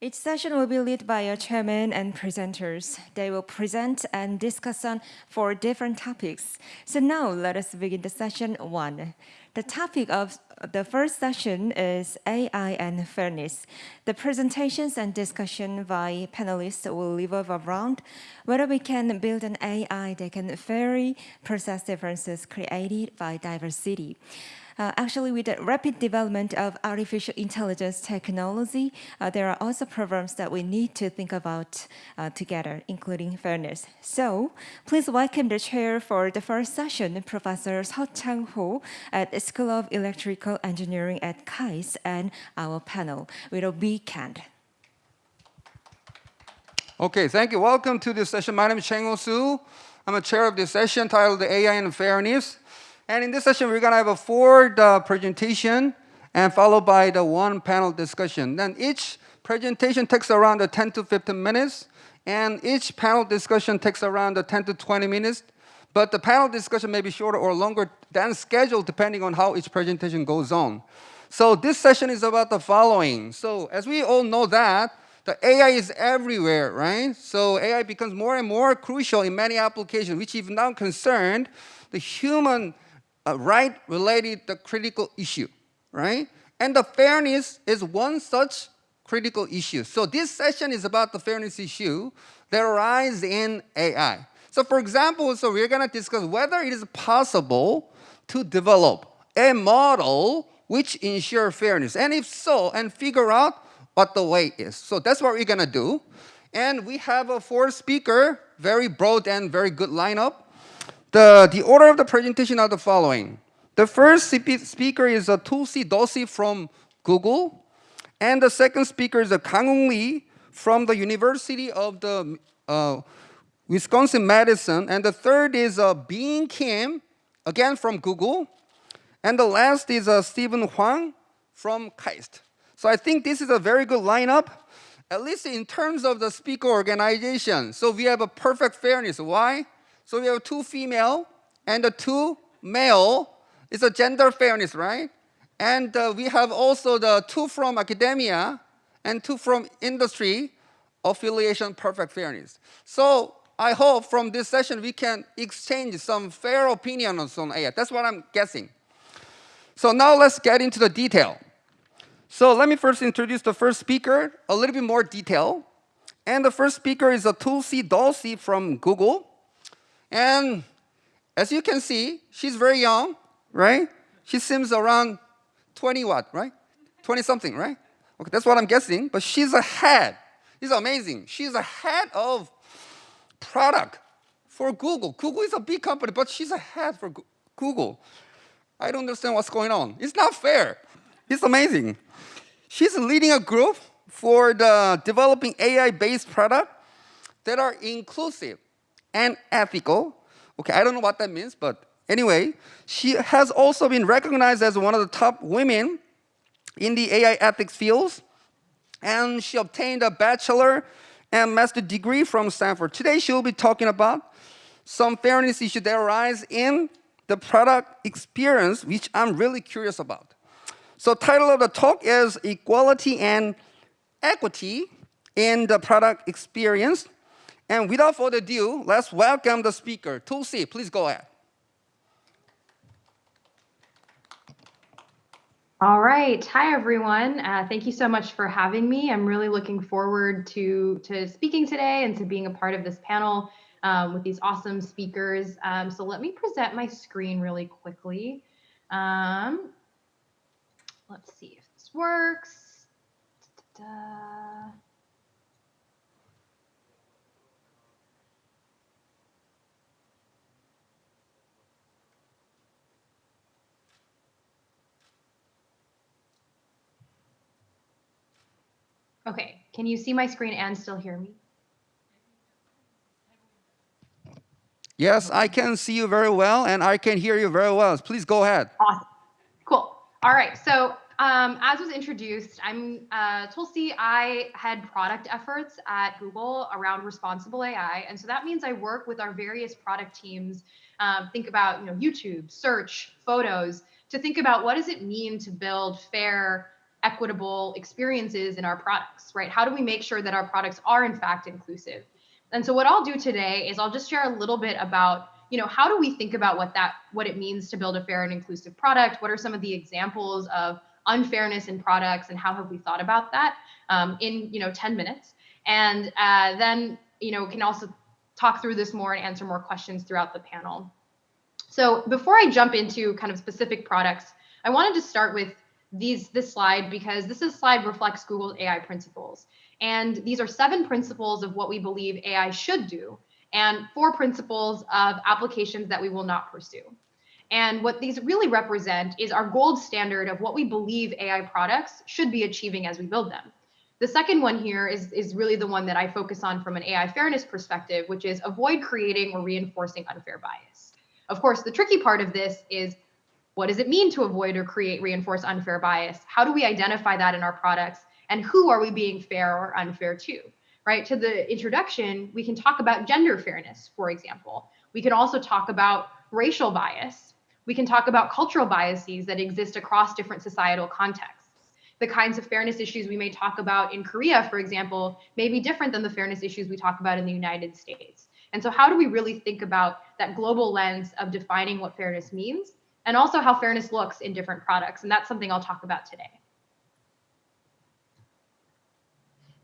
Each session will be led by a chairman and presenters. They will present and discuss on four different topics. So now let us begin the session one. The topic of the first session is AI and fairness. The presentations and discussion by panelists will revolve around whether we can build an AI that can fairly process differences created by diversity. Uh, actually, with the rapid development of artificial intelligence technology, uh, there are also problems that we need to think about uh, together, including fairness. So, please welcome the chair for the first session, Professor Seo Chang-ho at the School of Electrical Engineering at KAIST, and our panel with a hand. Okay, thank you. Welcome to this session. My name is Changho Suh. I'm a chair of this session titled AI and Fairness. And in this session, we're going to have a four uh, presentation and followed by the one panel discussion. Then each presentation takes around 10 to 15 minutes, and each panel discussion takes around 10 to 20 minutes. But the panel discussion may be shorter or longer than scheduled depending on how each presentation goes on. So this session is about the following. So as we all know that, the AI is everywhere, right? So AI becomes more and more crucial in many applications, which is now concerned the human uh, right related the critical issue, right? And the fairness is one such critical issue. So this session is about the fairness issue that arises in AI. So for example, so we're gonna discuss whether it is possible to develop a model which ensure fairness. And if so, and figure out what the way is. So that's what we're gonna do. And we have a four speaker, very broad and very good lineup. The, the order of the presentation are the following. The first speaker is a Tulsi Doshi from Google, and the second speaker is a Kang Lee from the University of the uh, Wisconsin Madison, and the third is uh, Been Kim, again from Google, and the last is uh, Steven Whang from KAIST. So I think this is a very good lineup, at least in terms of the speaker organization. So we have a perfect fairness. Why? So we have two female and two male. It's a gender fairness, right? And uh, we have also the two from academia and two from industry affiliation perfect fairness. So I hope from this session we can exchange some fair opinions on AI. That's what I'm guessing. So now let's get into the detail. So let me first introduce the first speaker, a little bit more detail. And the first speaker is a Tulsi Doshi from Google. And as you can see, she's very young, right? She seems around 20 what, right? 20 something, right? Okay, that's what I'm guessing. But she's a head. It's amazing. She's a head of product for Google. Google is a big company, but she's a head for Google. I don't understand what's going on. It's not fair. It's amazing. She's leading a group for the developing AI-based product that are inclusive and ethical. Okay, I don't know what that means, but anyway, she has also been recognized as one of the top women in the AI ethics fields, and she obtained a bachelor and master degree from Stanford. Today, she will be talking about some fairness issues that arise in the product experience, which I'm really curious about. So title of the talk is Equality and Equity in the Product Experience. And without further ado, let's welcome the speaker. Tulsi, please go ahead. All right. Hi, everyone. Uh, thank you so much for having me. I'm really looking forward to, to speaking today and to being a part of this panel um, with these awesome speakers. Um, so let me present my screen really quickly. Um, let's see if this works. Da -da -da. Okay, can you see my screen and still hear me? Yes, I can see you very well and I can hear you very well. Please go ahead. Awesome. Cool. All right. So um, as was introduced, I'm uh, Tulsi. I head product efforts at Google around responsible AI. And so that means I work with our various product teams, um, think about you know YouTube, search, photos, to think about what does it mean to build fair, equitable experiences in our products, right? How do we make sure that our products are in fact inclusive? And so what I'll do today is I'll just share a little bit about, you know, how do we think about what that what it means to build a fair and inclusive product? What are some of the examples of unfairness in products and how have we thought about that um, in, you know, 10 minutes? And uh, then, you know, can also talk through this more and answer more questions throughout the panel. So before I jump into kind of specific products, I wanted to start with these this slide because this is slide reflects Google's AI principles. And these are seven principles of what we believe AI should do and four principles of applications that we will not pursue. And what these really represent is our gold standard of what we believe AI products should be achieving as we build them. The second one here is, is really the one that I focus on from an AI fairness perspective, which is avoid creating or reinforcing unfair bias. Of course, the tricky part of this is what does it mean to avoid or create reinforce unfair bias? How do we identify that in our products? And who are we being fair or unfair to? Right? To the introduction, we can talk about gender fairness, for example. We can also talk about racial bias. We can talk about cultural biases that exist across different societal contexts. The kinds of fairness issues we may talk about in Korea, for example, may be different than the fairness issues we talk about in the United States. And so, how do we really think about that global lens of defining what fairness means and also how fairness looks in different products. And that's something I'll talk about today.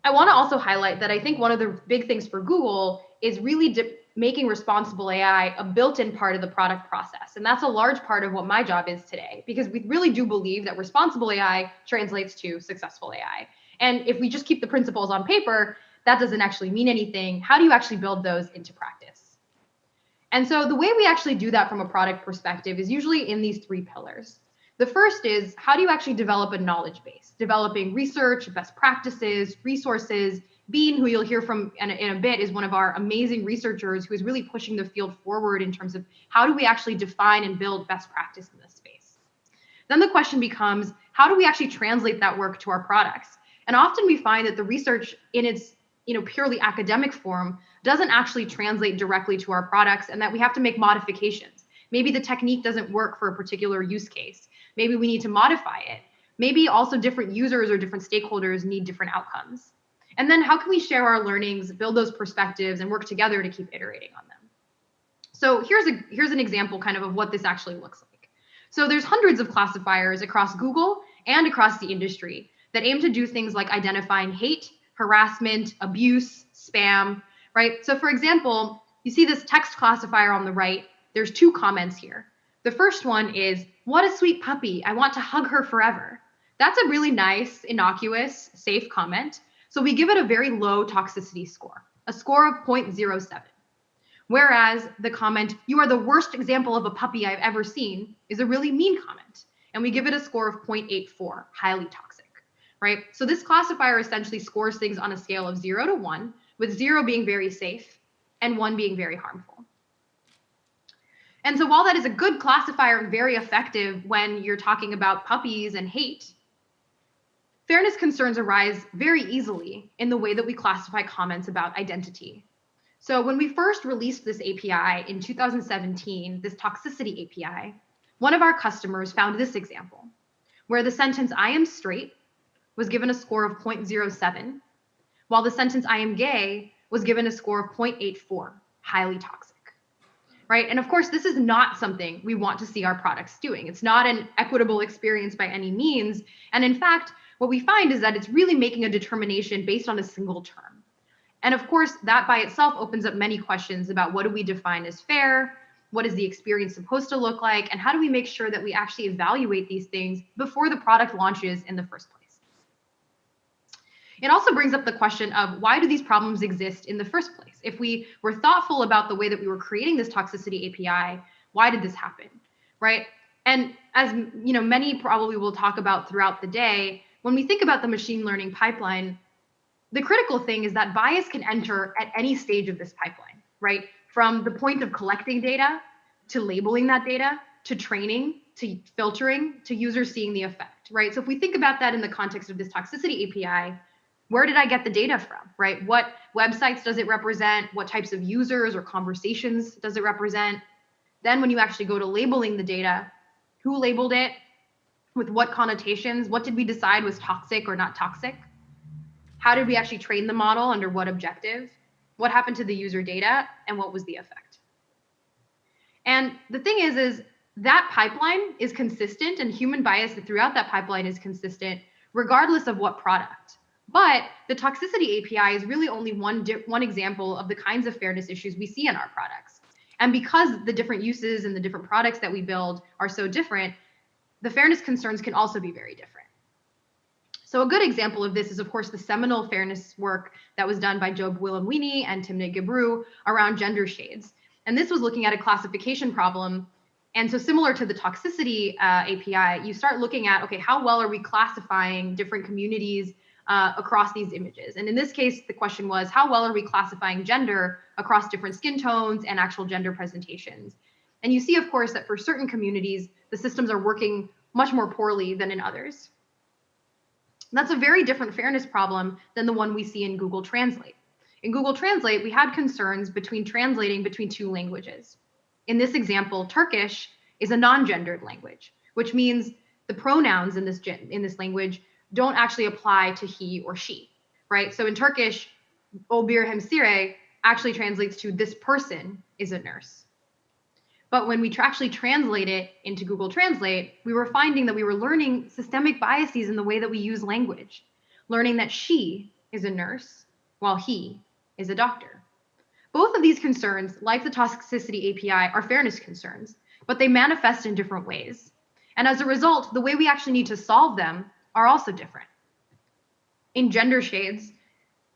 I want to also highlight that I think one of the big things for Google is really making responsible AI a built-in part of the product process. And that's a large part of what my job is today, because we really do believe that responsible AI translates to successful AI. And if we just keep the principles on paper, that doesn't actually mean anything. How do you actually build those into practice? And so the way we actually do that from a product perspective is usually in these three pillars. The first is how do you actually develop a knowledge base? Developing research, best practices, resources. Been, who you'll hear from in a, in a bit, is one of our amazing researchers who is really pushing the field forward in terms of how do we actually define and build best practice in this space. Then the question becomes how do we actually translate that work to our products? And often we find that the research in its you know purely academic form doesn't actually translate directly to our products and that we have to make modifications. Maybe the technique doesn't work for a particular use case. Maybe we need to modify it. Maybe also different users or different stakeholders need different outcomes. And then how can we share our learnings build those perspectives and work together to keep iterating on them? So here's a here's an example kind of of what this actually looks like. So there's hundreds of classifiers across google and across the industry that aim to do things like identifying hate harassment, abuse, spam, right? So for example, you see this text classifier on the right. There's two comments here. The first one is, what a sweet puppy. I want to hug her forever. That's a really nice, innocuous, safe comment. So we give it a very low toxicity score, a score of 0.07. Whereas the comment, you are the worst example of a puppy I've ever seen, is a really mean comment. And we give it a score of 0.84, highly toxic right? So this classifier essentially scores things on a scale of zero to one, with zero being very safe and one being very harmful. And so while that is a good classifier and very effective when you're talking about puppies and hate, fairness concerns arise very easily in the way that we classify comments about identity. So when we first released this API in 2017, this toxicity API, one of our customers found this example, where the sentence, I am straight, was given a score of 0.07, while the sentence I am gay was given a score of 0.84, highly toxic. Right? And of course, this is not something we want to see our products doing. It's not an equitable experience by any means. And in fact, what we find is that it's really making a determination based on a single term. And of course, that by itself opens up many questions about what do we define as fair? What is the experience supposed to look like? And how do we make sure that we actually evaluate these things before the product launches in the first place? It also brings up the question of why do these problems exist in the first place? If we were thoughtful about the way that we were creating this toxicity API, why did this happen? Right? And as you know, many probably will talk about throughout the day, when we think about the machine learning pipeline, the critical thing is that bias can enter at any stage of this pipeline, right? From the point of collecting data to labeling that data to training to filtering to users seeing the effect, right? So if we think about that in the context of this toxicity API, where did I get the data from, right? What websites does it represent? What types of users or conversations does it represent? Then when you actually go to labeling the data, who labeled it? with what connotations? What did we decide was toxic or not toxic? How did we actually train the model under what objective? What happened to the user data and what was the effect? And the thing is, is that pipeline is consistent and human bias throughout that pipeline is consistent regardless of what product. But the toxicity API is really only one, one example of the kinds of fairness issues we see in our products. And because the different uses and the different products that we build are so different, the fairness concerns can also be very different. So a good example of this is, of course, the seminal fairness work that was done by Joy Buolamwini and Timnit Gebru around gender shades. And this was looking at a classification problem. And so similar to the toxicity uh, API, you start looking at, okay, how well are we classifying different communities uh, across these images? And in this case, the question was, how well are we classifying gender across different skin tones and actual gender presentations? And you see, of course, that for certain communities, the systems are working much more poorly than in others. That's a very different fairness problem than the one we see in Google Translate. In Google Translate, we had concerns between translating between two languages. In this example, Turkish is a non-gendered language, which means the pronouns in this in this language don't actually apply to he or she, right? So in Turkish, Obir Hemsire actually translates to this person is a nurse. But when we actually translate it into Google Translate, we were finding that we were learning systemic biases in the way that we use language, learning that she is a nurse while he is a doctor. Both of these concerns, like the toxicity API, are fairness concerns, but they manifest in different ways. And as a result, the way we actually need to solve them are also different. In gender shades,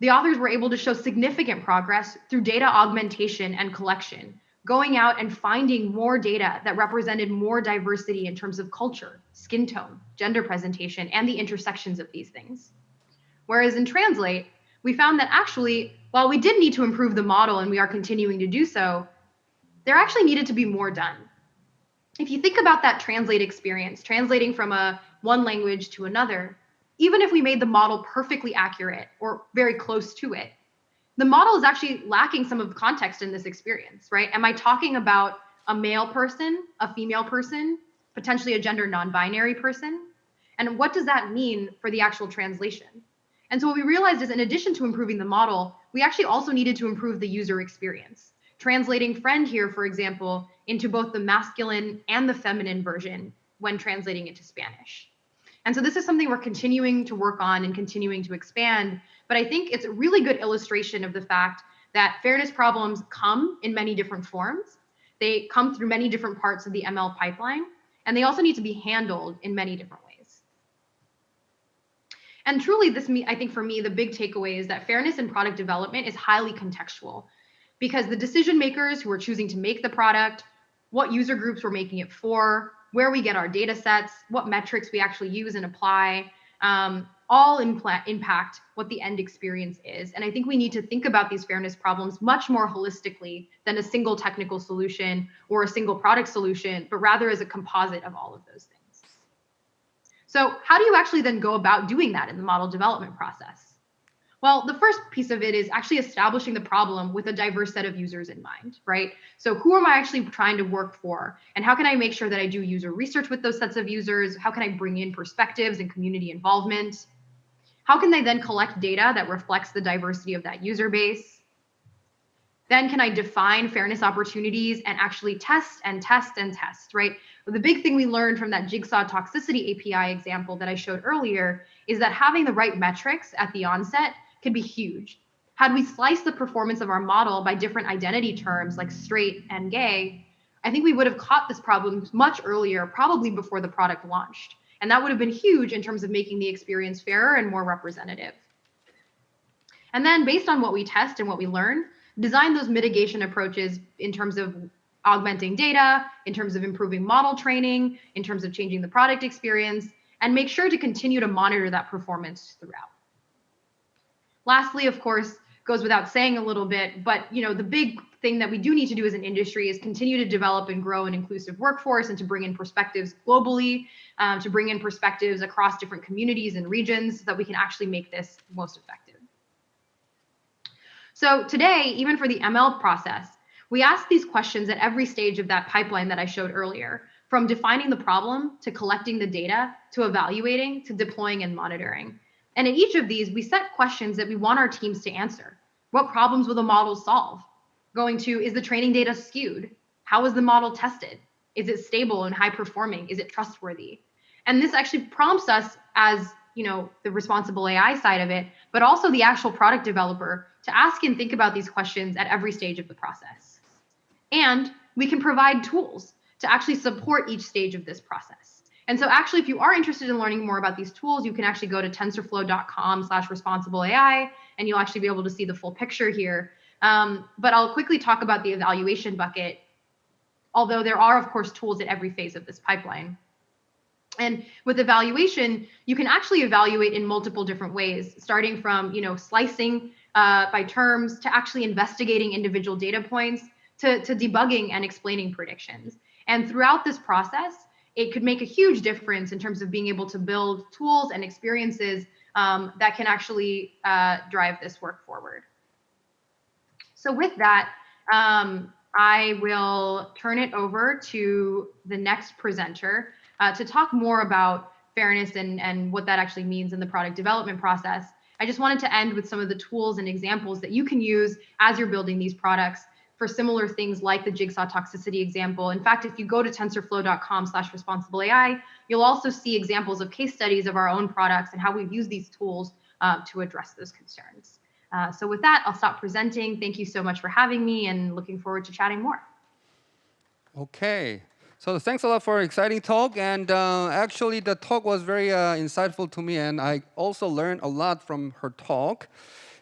the authors were able to show significant progress through data augmentation and collection, going out and finding more data that represented more diversity in terms of culture, skin tone, gender presentation, and the intersections of these things. Whereas in Translate, we found that actually, while we did need to improve the model and we are continuing to do so, there actually needed to be more done. If you think about that Translate experience, translating from a one language to another, even if we made the model perfectly accurate or very close to it, the model is actually lacking some of context in this experience, right? Am I talking about a male person, a female person, potentially a gender non-binary person? And what does that mean for the actual translation? And so what we realized is in addition to improving the model, we actually also needed to improve the user experience. Translating friend here, for example, into both the masculine and the feminine version when translating into Spanish. And so this is something we're continuing to work on and continuing to expand. But I think it's a really good illustration of the fact that fairness problems come in many different forms. They come through many different parts of the ML pipeline, and they also need to be handled in many different ways. And truly, this I think for me, the big takeaway is that fairness in product development is highly contextual because the decision makers who are choosing to make the product, what user groups we're making it for, where we get our data sets, what metrics we actually use and apply, um, all impact what the end experience is. And I think we need to think about these fairness problems much more holistically than a single technical solution or a single product solution, but rather as a composite of all of those things. So how do you actually then go about doing that in the model development process? Well, the first piece of it is actually establishing the problem with a diverse set of users in mind, right? So who am I actually trying to work for? And how can I make sure that I do user research with those sets of users? How can I bring in perspectives and community involvement? How can they then collect data that reflects the diversity of that user base? Then can I define fairness opportunities and actually test and test and test, right? the big thing we learned from that Jigsaw toxicity API example that I showed earlier is that having the right metrics at the onset could be huge. Had we sliced the performance of our model by different identity terms like straight and gay, I think we would have caught this problem much earlier, probably before the product launched. And that would have been huge in terms of making the experience fairer and more representative. And then based on what we test and what we learn, design those mitigation approaches in terms of augmenting data, in terms of improving model training, in terms of changing the product experience, and make sure to continue to monitor that performance throughout. Lastly, of course, goes without saying a little bit, but you know, the big thing that we do need to do as an industry is continue to develop and grow an inclusive workforce and to bring in perspectives globally, um, to bring in perspectives across different communities and regions so that we can actually make this most effective. So today, even for the ML process, we ask these questions at every stage of that pipeline that I showed earlier. from defining the problem to collecting the data to evaluating to deploying and monitoring. And in each of these, we set questions that we want our teams to answer. What problems will the model solve? Going to, is the training data skewed? How is the model tested? Is it stable and high performing? Is it trustworthy? And this actually prompts us as you know the responsible AI side of it, but also the actual product developer to ask and think about these questions at every stage of the process. And we can provide tools to actually support each stage of this process. And so actually, if you are interested in learning more about these tools, you can actually go to tensorflow.com slash responsible AI, and you'll actually be able to see the full picture here. Um, but I'll quickly talk about the evaluation bucket, although there are, of course, tools at every phase of this pipeline. And with evaluation, you can actually evaluate in multiple different ways, starting from you know slicing uh, by terms to actually investigating individual data points to, to debugging and explaining predictions. And throughout this process, it could make a huge difference in terms of being able to build tools and experiences um, that can actually uh, drive this work forward. So with that, um, I will turn it over to the next presenter uh, to talk more about fairness and, and what that actually means in the product development process. I just wanted to end with some of the tools and examples that you can use as you're building these products for similar things like the jigsaw toxicity example. In fact, if you go to tensorflow.com slash responsible AI, you'll also see examples of case studies of our own products and how we've used these tools uh, to address those concerns. Uh, so with that, I'll stop presenting. Thank you so much for having me and looking forward to chatting more. Okay. So thanks a lot for an exciting talk. And uh, actually, the talk was very uh, insightful to me, and I also learned a lot from her talk.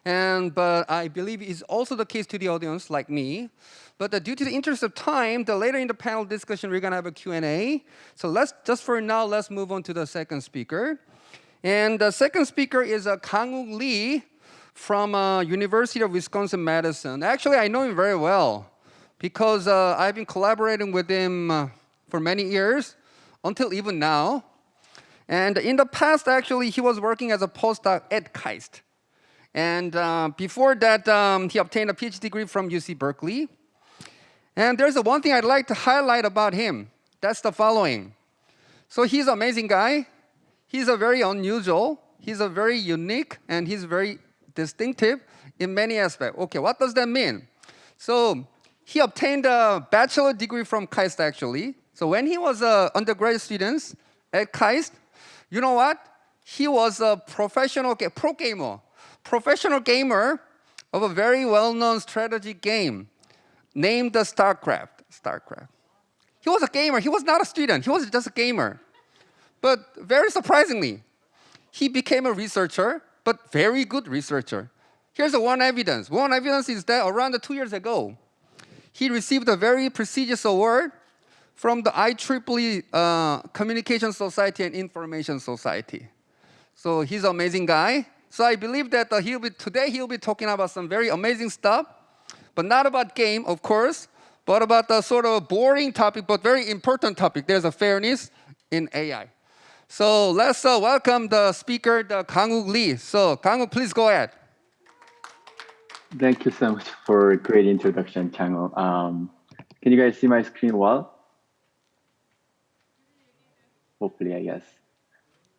And but I believe it's also the case to the audience, like me. But uh, due to the interest of time, the later in the panel discussion, we're gonna have a Q&A. So let's just for now, let's move on to the second speaker. And the second speaker is uh, Kang Lee from uh, University of Wisconsin-Madison. Actually, I know him very well because uh, I've been collaborating with him uh, for many years, until even now. And in the past, actually, he was working as a postdoc at KAIST. And uh, before that, um, he obtained a PhD degree from UC Berkeley. And there's a one thing I'd like to highlight about him. That's the following. So he's an amazing guy. He's a very unusual. He's a very unique, and he's very distinctive in many aspects. Okay, what does that mean? So he obtained a bachelor degree from KAIST, actually. So when he was an undergraduate student at KAIST, you know what? He was a professional, pro gamer, professional gamer of a very well-known strategy game named the StarCraft. StarCraft. He was a gamer. He was not a student. He was just a gamer. But very surprisingly, he became a researcher, but very good researcher. Here's one evidence. One evidence is that around two years ago, he received a very prestigious award from the IEEE uh, Communication Society and Information Society. So he's an amazing guy. So I believe that uh, he'll be, today he'll be talking about some very amazing stuff, but not about game, of course, but about the sort of boring topic, but very important topic. There's a fairness in AI. So let's uh, welcome the speaker, the Kangwook Lee. So Kanguk, please go ahead. Thank you so much for a great introduction, Changho. Um, can you guys see my screen well? hopefully, I guess.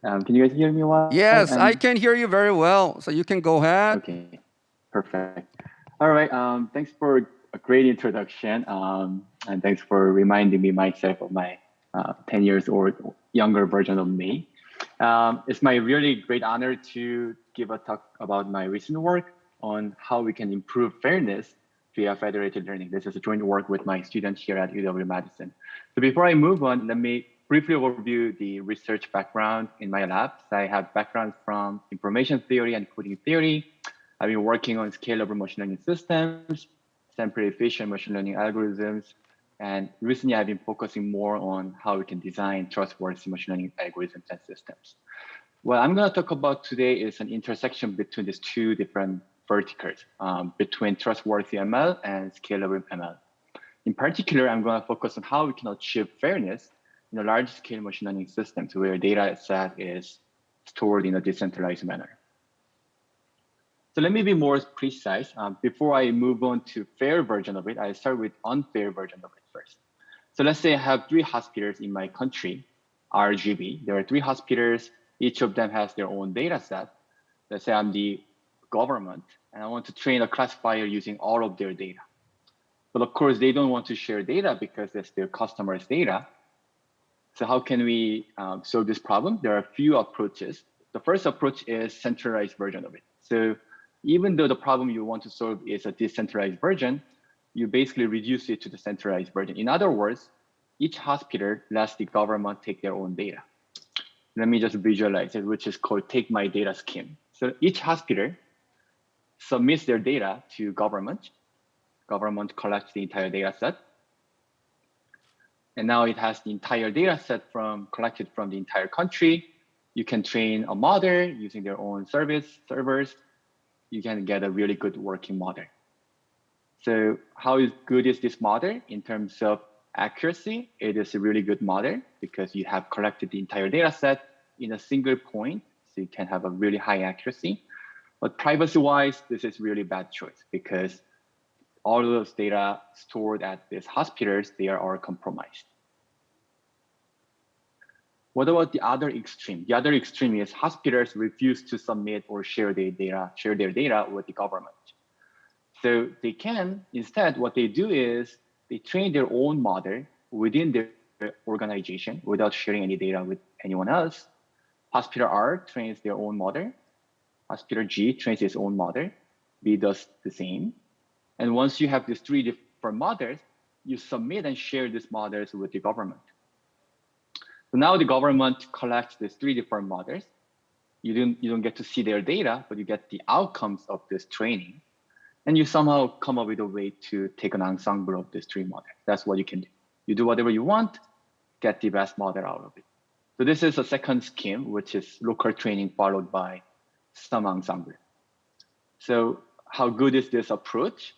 Um, can you guys hear me well? Yes, and, I can hear you very well. So you can go ahead. Okay, perfect. All right. Um, thanks for a great introduction. Um, and thanks for reminding me myself of my uh, 10 years or younger version of me. Um, it's my really great honor to give a talk about my recent work on how we can improve fairness via federated learning. This is a joint work with my students here at UW-Madison. So before I move on, let me briefly overview the research background in my labs. I have background from information theory and coding theory. I've been working on scalable machine learning systems, sample efficient machine learning algorithms, and recently I've been focusing more on how we can design trustworthy machine learning algorithms and systems. What I'm going to talk about today is an intersection between these two different verticals, um, between trustworthy ML and scalable ML. In particular, I'm going to focus on how we can achieve fairness in a large scale machine learning systems where data set is stored in a decentralized manner. So let me be more precise. Um, before I move on to fair version of it, I start with unfair version of it first. So let's say I have three hospitals in my country, RGB. There are three hospitals. Each of them has their own data set. Let's say I'm the government and I want to train a classifier using all of their data. But of course, they don't want to share data because that's their customers' data. So how can we um, solve this problem? There are a few approaches. The first approach is centralized version of it. So even though the problem you want to solve is a decentralized version, you basically reduce it to the centralized version. In other words, each hospital lets the government take their own data. Let me just visualize it, which is called take my data scheme. So each hospital submits their data to government. Government collects the entire data set. And now it has the entire data set from collected from the entire country. You can train a model using their own service servers. You can get a really good working model. So how good is this model in terms of accuracy? It is a really good model because you have collected the entire data set in a single point. So you can have a really high accuracy. But privacy wise, this is really bad choice because all those data stored at these hospitals, they are all compromised. What about the other extreme? The other extreme is hospitals refuse to submit or share their data, share their data with the government. So they can, instead, what they do is they train their own model within their organization without sharing any data with anyone else. Hospital R trains their own model. Hospital G trains its own model. B does the same. And once you have these three different models, you submit and share these models with the government. So now the government collects these three different models. You don't, you don't get to see their data, but you get the outcomes of this training. And you somehow come up with a way to take an ensemble of these three models. That's what you can do. You do whatever you want, get the best model out of it. So this is a second scheme, which is local training followed by some ensemble. So how good is this approach?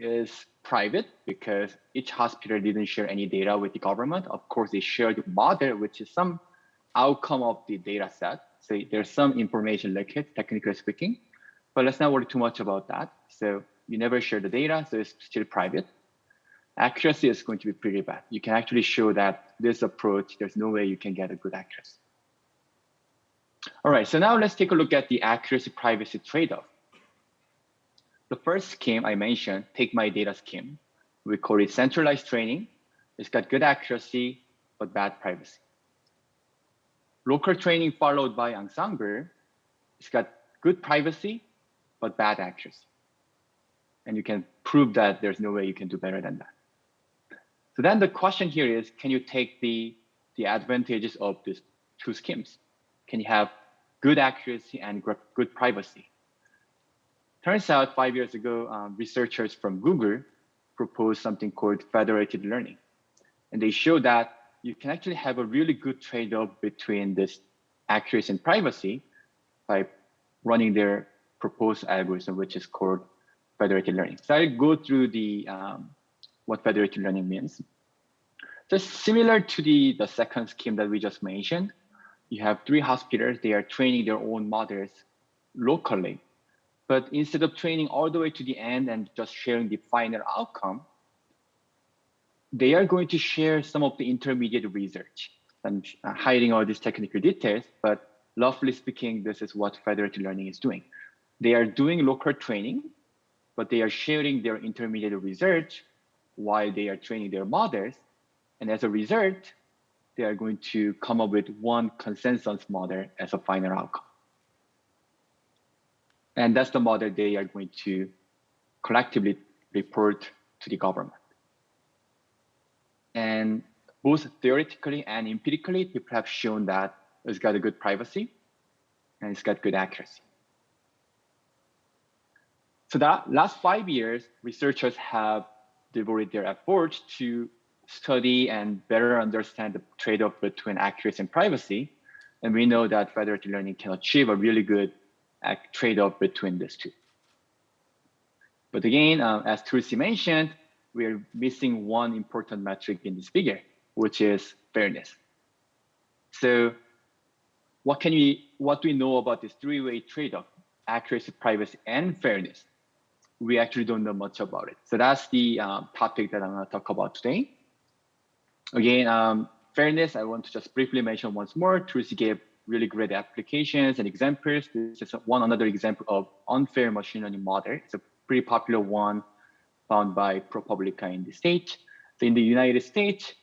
Is private because each hospital didn't share any data with the government. Of course, they shared the model, which is some outcome of the data set. So there's some information leakage, technically speaking, but let's not worry too much about that. So you never share the data, so it's still private. Accuracy is going to be pretty bad. You can actually show that this approach, there's no way you can get a good accuracy. All right, so now let's take a look at the accuracy privacy trade-off. The first scheme I mentioned, take my data scheme, we call it centralized training. It's got good accuracy, but bad privacy. Local training followed by ensemble, it's got good privacy, but bad accuracy. And you can prove that there's no way you can do better than that. So then the question here is, can you take the, the advantages of these two schemes? Can you have good accuracy and good privacy? Turns out five years ago, um, researchers from Google proposed something called federated learning. And they show that you can actually have a really good trade-off between this accuracy and privacy by running their proposed algorithm, which is called federated learning. So I'll go through the um, what federated learning means. So similar to the, the second scheme that we just mentioned, you have three hospitals, they are training their own models locally but instead of training all the way to the end and just sharing the final outcome, they are going to share some of the intermediate research. I'm uh, hiding all these technical details, but roughly speaking, this is what federated learning is doing. They are doing local training, but they are sharing their intermediate research while they are training their models. And as a result, they are going to come up with one consensus model as a final outcome. And that's the model they are going to collectively report to the government. And both theoretically and empirically, people have shown that it's got a good privacy and it's got good accuracy. So that last five years, researchers have devoted their efforts to study and better understand the trade-off between accuracy and privacy. And we know that federated learning can achieve a really good trade-off between these two. But again, uh, as Tulsi mentioned, we're missing one important metric in this figure, which is fairness. So what can we, what do we know about this three-way trade-off, accuracy, privacy, and fairness? we actually don't know much about it. So that's the um, topic that I'm going to talk about today. Again, um, fairness, I want to just briefly mention once more. Tulsi gave really great applications and examples. This is one another example of unfair machine learning model. It's a pretty popular one found by ProPublica in the States. So in the United States,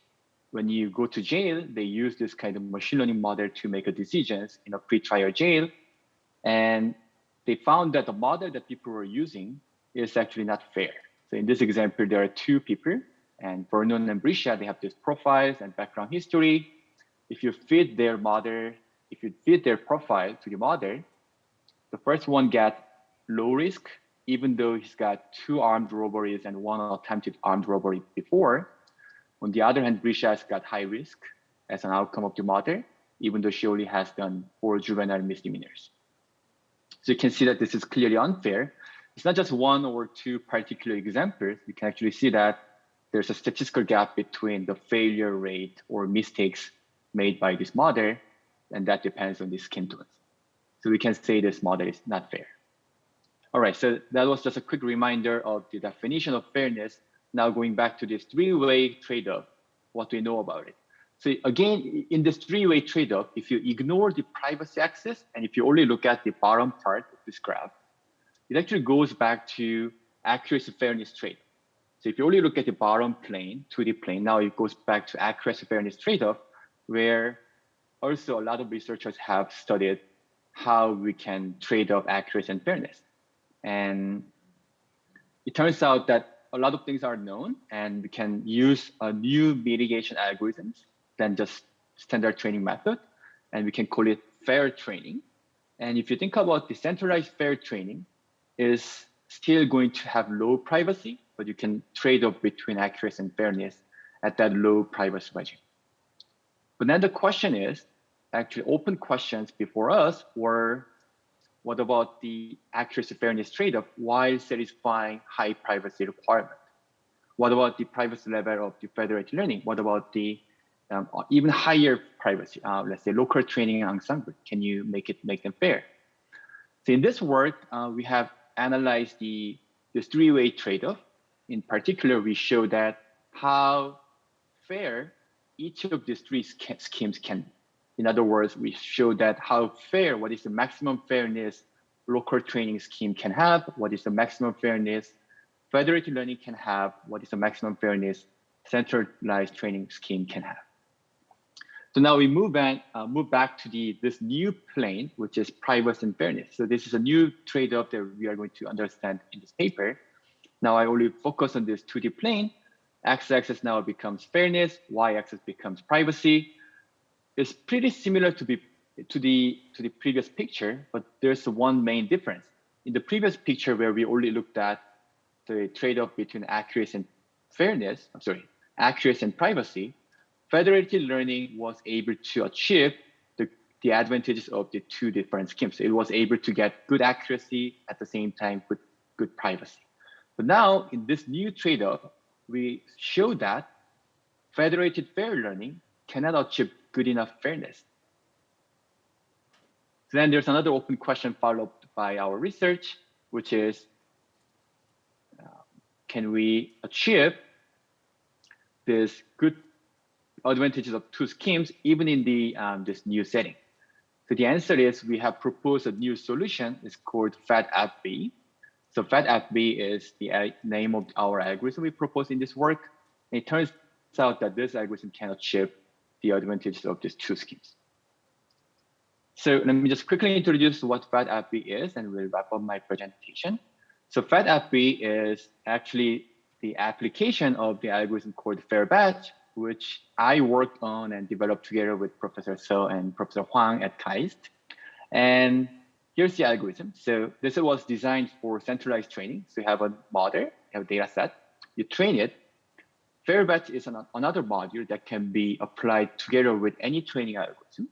when you go to jail, they use this kind of machine learning model to make a decisions in a pre-trial jail. And they found that the model that people were using is actually not fair. So in this example, there are two people and Vernon and Brisha, they have these profiles and background history. If you fit their model, if you fit their profile to the model, the first one get low risk, even though he's got two armed robberies and one attempted armed robbery before. On the other hand, Brisha has got high risk as an outcome of the model, even though she only has done four juvenile misdemeanors. So you can see that this is clearly unfair. It's not just one or two particular examples. You can actually see that there's a statistical gap between the failure rate or mistakes made by this model, and that depends on the skin tones. So we can say this model is not fair. All right, so that was just a quick reminder of the definition of fairness. Now going back to this three-way trade-off, what we know about it? So again, in this three-way trade-off, if you ignore the privacy axis and if you only look at the bottom part of this graph, it actually goes back to accuracy fairness trade. So if you only look at the bottom plane, 2D plane, now it goes back to accuracy fairness trade-off, where also a lot of researchers have studied how we can trade off accuracy and fairness. And it turns out that a lot of things are known and we can use a new mitigation algorithms than just standard training method. And we can call it fair training. And if you think about decentralized fair training is still going to have low privacy, but you can trade off between accuracy and fairness at that low privacy regime. But then the question is, actually open questions before us were, what about the accuracy fairness trade-off while satisfying high privacy requirement? What about the privacy level of the federated learning? What about the um, even higher privacy, uh, let's say local training ensemble? Can you make it make them fair? So in this work, uh, we have analyzed the this three-way trade-off. In particular, we show that how fair each of these three schemes can. In other words, we show that how fair, what is the maximum fairness local training scheme can have, what is the maximum fairness federated learning can have, what is the maximum fairness centralized training scheme can have. So now we move back, uh, move back to the this new plane, which is privacy and fairness. So this is a new trade-off that we are going to understand in this paper. Now I only focus on this 2D plane. X-axis now becomes fairness, Y-axis becomes privacy. It's pretty similar to, be, to, the, to the previous picture, but there's one main difference. In the previous picture where we only looked at the trade-off between accuracy and fairness, I'm sorry, accuracy and privacy, federated learning was able to achieve the, the advantages of the two different schemes. It was able to get good accuracy at the same time with good privacy. But now in this new trade-off, we show that federated fair learning cannot achieve good enough fairness. So then there's another open question followed by our research, which is, uh, can we achieve this good advantages of two schemes, even in the um, this new setting? So the answer is we have proposed a new solution. It's called FedFB. So FedFB is the name of our algorithm we propose in this work. And it turns out that this algorithm can achieve the advantages of these two schemes. Suh let me just quickly introduce what FedFB is and we'll wrap up my presentation. So FedFB is actually the application of the algorithm called FairBatch, which I worked on and developed together with Professor So and Professor Whang at KAIST. And here's the algorithm. So this was designed for centralized training. So you have a model, you have a data set, you train it. FairBatch is an, another module that can be applied together with any training algorithm.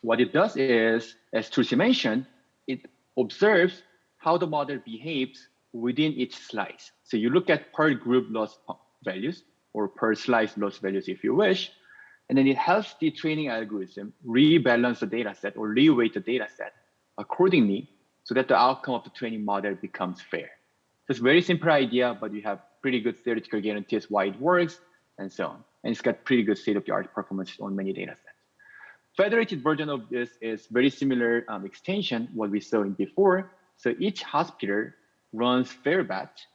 What it does is, as Tulsi mentioned, it observes how the model behaves within each slice. So you look at per group loss values, or per slice loss values if you wish. And then it helps the training algorithm rebalance the data set or reweight the data set accordingly so that the outcome of the training model becomes fair. So It's a very simple idea, but you have pretty good theoretical guarantees why it works and so on. And it's got pretty good state-of-the-art performance on many data sets. Federated version of this is very similar um, extension what we saw in before. So each hospital runs fair batch,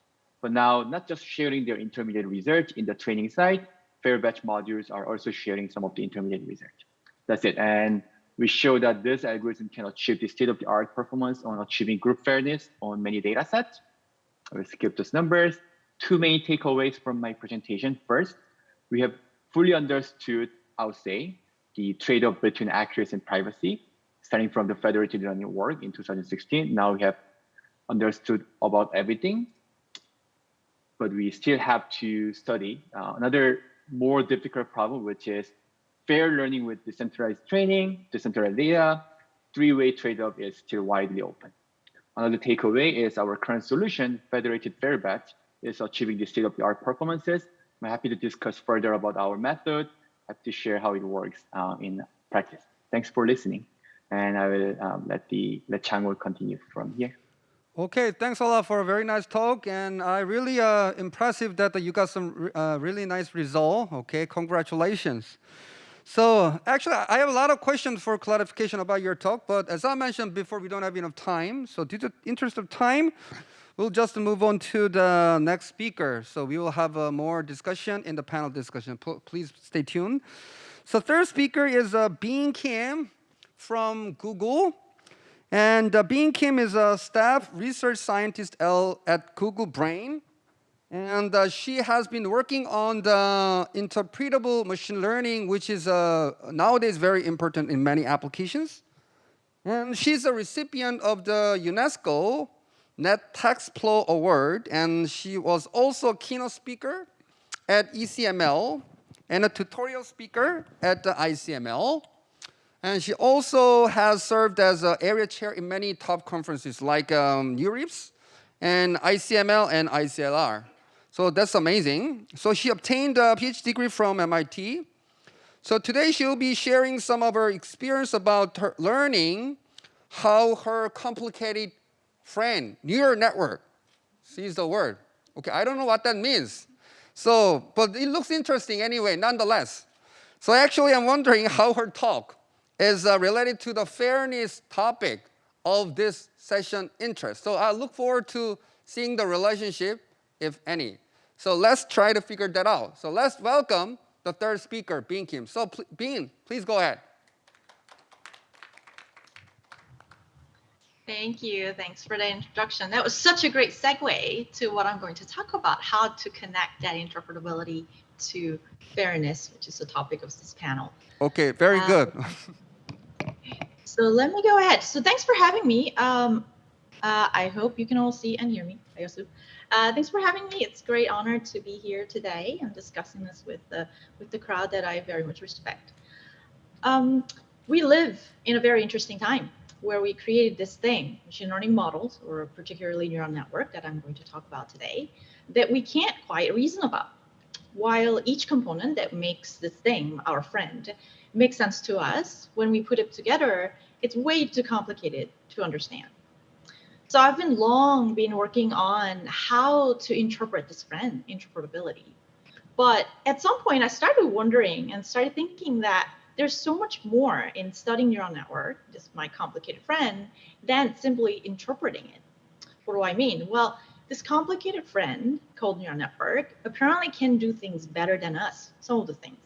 but now not just sharing their intermediate research in the training site, fair batch modules are also sharing some of the intermediate research. That's it. And we show that this algorithm can achieve the state-of-the-art performance on achieving group fairness on many data sets. I will skip those numbers. Two main takeaways from my presentation. First, we have fully understood, I would say, the trade-off between accuracy and privacy, starting from the federated learning work in 2016. Now we have understood about everything, but we still have to study uh, another more difficult problem, which is fair learning with decentralized training, decentralized data, three-way trade-off is still widely open. Another takeaway is our current solution, federated fair batch, is achieving the state-of-the-art performances. I'm happy to discuss further about our method, happy to share how it works uh, in practice. Thanks for listening. And I will um, let the let Changho continue from here. Okay, thanks a lot for a very nice talk, and I really uh, impressive that you got some uh, really nice result. Okay, congratulations. So actually, I have a lot of questions for clarification about your talk, but as I mentioned before, we don't have enough time. So due to interest of time, we'll just move on to the next speaker. So we will have uh, more discussion in the panel discussion. P please stay tuned. So third speaker is uh, Been Kim from Google. And uh, Been Kim is a staff research scientist L at Google Brain. And uh, she has been working on the interpretable machine learning, which is uh, nowadays very important in many applications. And she's a recipient of the UNESCO Netexplo Award, and she was also a keynote speaker at ECML and a tutorial speaker at the ICML. And she also has served as an area chair in many top conferences like um, NeurIPS and ICML and ICLR. So that's amazing. So she obtained a PhD degree from MIT. So today she'll be sharing some of her experience about her learning how her complicated friend, neural network, sees the word. Okay, I don't know what that means. So, but it looks interesting anyway, nonetheless. So actually I'm wondering how her talk is uh, related to the fairness topic of this session interest. So I look forward to seeing the relationship, if any. So let's try to figure that out. So let's welcome the third speaker, Been Kim. So pl Been, please go ahead. Thank you. Thanks for the introduction. That was such a great segue to what I'm going to talk about, how to connect that interpretability to fairness, which is the topic of this panel. Okay, very um, good. So let me go ahead. So thanks for having me. Um, uh, I hope you can all see and hear me. Uh, thanks for having me. It's a great honor to be here today and discussing this with the with the crowd that I very much respect. Um, we live in a very interesting time where we created this thing, machine learning models, or particularly neural network that I'm going to talk about today, that we can't quite reason about. While each component that makes this thing our friend makes sense to us, when we put it together, it's way too complicated to understand. So I've been long been working on how to interpret this friend interpretability. But at some point I started wondering and started thinking that there's so much more in studying neural network, just my complicated friend, than simply interpreting it. What do I mean? Well, this complicated friend called neural network apparently can do things better than us, some of the things.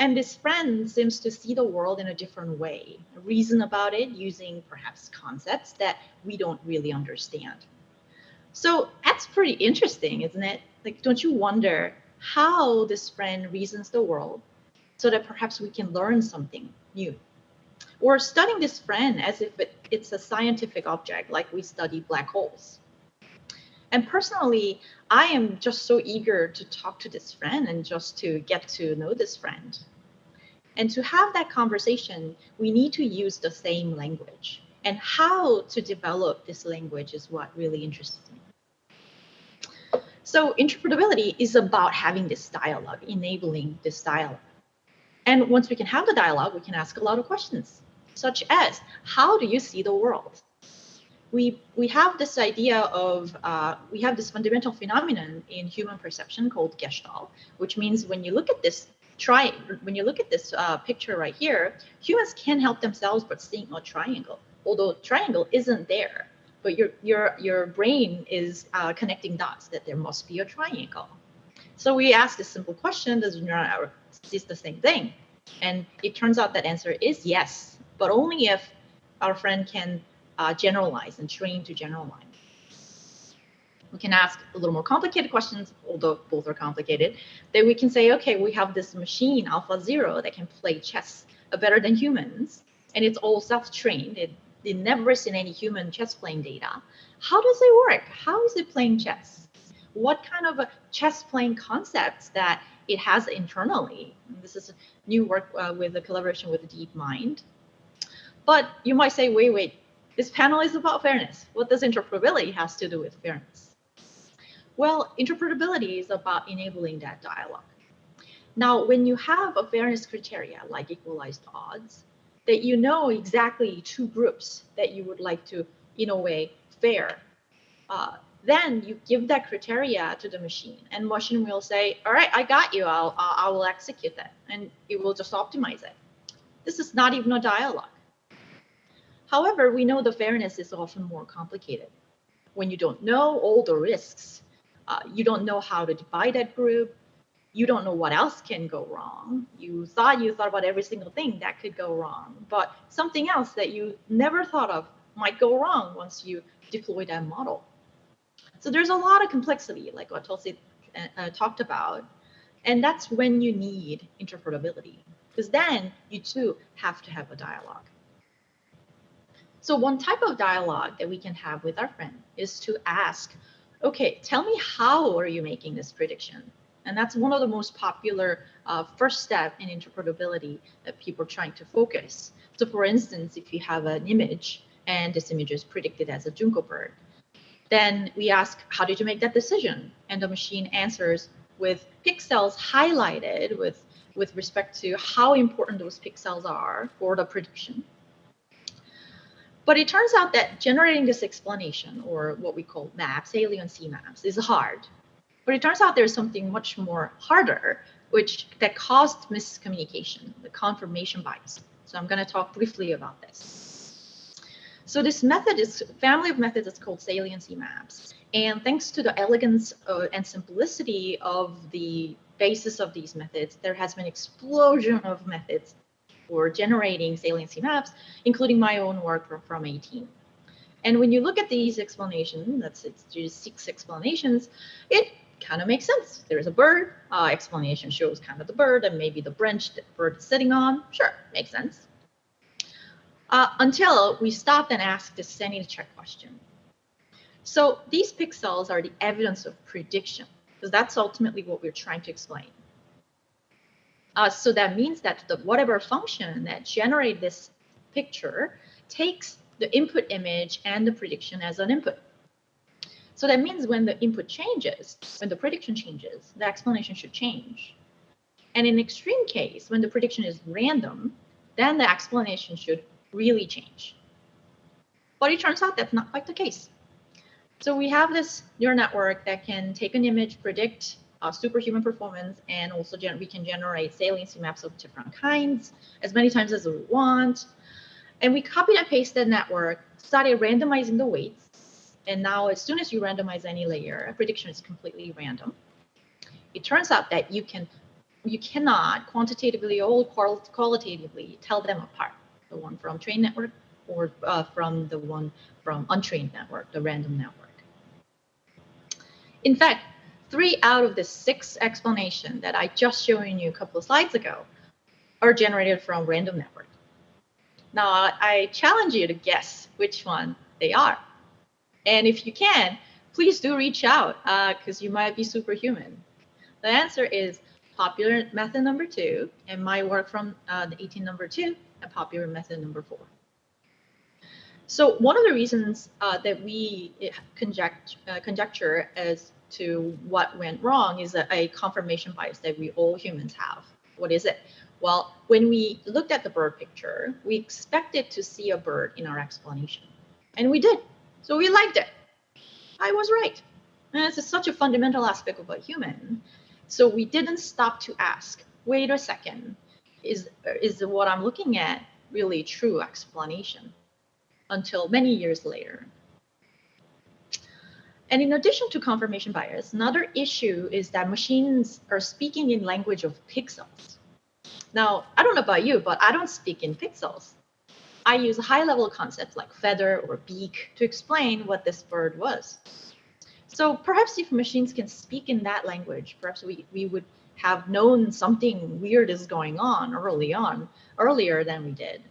And this friend seems to see the world in a different way, reason about it using perhaps concepts that we don't really understand. So that's pretty interesting, isn't it? Like, don't you wonder how this friend reasons the world so that perhaps we can learn something new? Or studying this friend as if it, it's a scientific object, like we study black holes. And personally, I am just so eager to talk to this friend and just to get to know this friend. And to have that conversation, we need to use the same language. And how to develop this language is what really interests me. So interpretability is about having this dialogue, enabling this dialogue. And once we can have the dialogue, we can ask a lot of questions, such as, how do you see the world? we we have this idea of uh, we have this fundamental phenomenon in human perception called gestalt, which means when you look at this try when you look at this uh, picture right here, humans can't help themselves but seeing a triangle, although triangle isn't there, but your your your brain is uh, connecting dots that there must be a triangle. So we ask this simple question: Does neural network see the same thing? And it turns out that answer is yes, but only if our friend can uh, generalize and train to generalize. We can ask a little more complicated questions, although both are complicated. Then we can say, okay, we have this machine, Alpha Zero, that can play chess better than humans, and it's all self-trained. It, it never seen any human chess playing data. How does it work? How is it playing chess? What kind of a chess playing concepts that it has internally? This is new work uh, with a collaboration with DeepMind. But you might say, wait, wait, this panel is about fairness. What does interpretability has to do with fairness? Well, interpretability is about enabling that dialogue. Now, when you have a fairness criteria like equalized odds, that you know exactly two groups that you would like to, in a way, fair, uh, then you give that criteria to the machine and machine will say, all right, I got you, I'll, I will execute that. And it will just optimize it. This is not even a dialogue. However, we know the fairness is often more complicated. When you don't know all the risks, uh, you don't know how to divide that group, you don't know what else can go wrong. You thought you thought about every single thing that could go wrong, but something else that you never thought of might go wrong once you deploy that model. So there's a lot of complexity, like what Tulsi uh, uh talked about, and that's when you need interpretability, because then you too have to have a dialogue. So one type of dialogue that we can have with our friend is to ask, okay, tell me how are you making this prediction? And that's one of the most popular uh, first step in interpretability that people are trying to focus. So for instance, if you have an image and this image is predicted as a junco bird, then we ask, how did you make that decision? And the machine answers with pixels highlighted with, with respect to how important those pixels are for the prediction. But it turns out that generating this explanation, or what we call maps, saliency maps, is hard. But it turns out there's something much more harder, which that caused miscommunication, the confirmation bias. So I'm going to talk briefly about this. So this method is family of methods is called saliency maps. And thanks to the elegance uh, and simplicity of the basis of these methods, there has been explosion of methods for generating saliency maps, including my own work from, from 18. And when you look at these explanations, that's it's just six explanations, it kind of makes sense. There's a bird, uh, explanation shows kind of the bird and maybe the branch that bird is sitting on. Sure, makes sense. Uh, until we stopped and asked this sanity check question. So these pixels are the evidence of prediction, because that's ultimately what we're trying to explain. Uh, so that means that the whatever function that generate this picture takes the input image and the prediction as an input. So that means when the input changes, when the prediction changes, the explanation should change. And in extreme case, when the prediction is random, then the explanation should really change. But it turns out that's not quite the case. So we have this neural network that can take an image, predict uh, superhuman performance, and also we can generate saliency maps of different kinds as many times as we want. And we copied and pasted the network, started randomizing the weights, and now as soon as you randomize any layer, a prediction is completely random. It turns out that you can you cannot quantitatively or qualitatively tell them apart, the one from trained network or uh, from the one from untrained network, the random network. In fact, three out of the six explanation that I just showed you a couple of slides ago are generated from random network. Now, I challenge you to guess which one they are. And if you can, please do reach out because uh, you might be superhuman. The answer is popular method number two and my work from uh, the 18 number two and popular method number four. So one of the reasons uh, that we uh, conject, uh, conjecture as to what went wrong is a, confirmation bias that we all humans have. What is it? Well, when we looked at the bird picture, we expected to see a bird in our explanation. And we did. So we liked it. I was right. And this is such a fundamental aspect of a human. So we didn't stop to ask, wait a second, is, is what I'm looking at really true explanation? Until many years later. And in addition to confirmation bias, another issue is that machines are speaking in language of pixels. Now, I don't know about you, but I don't speak in pixels. I use high level concepts like feather or beak to explain what this bird was. So perhaps if machines can speak in that language, perhaps we, we would have known something weird is going on early on, earlier than we did.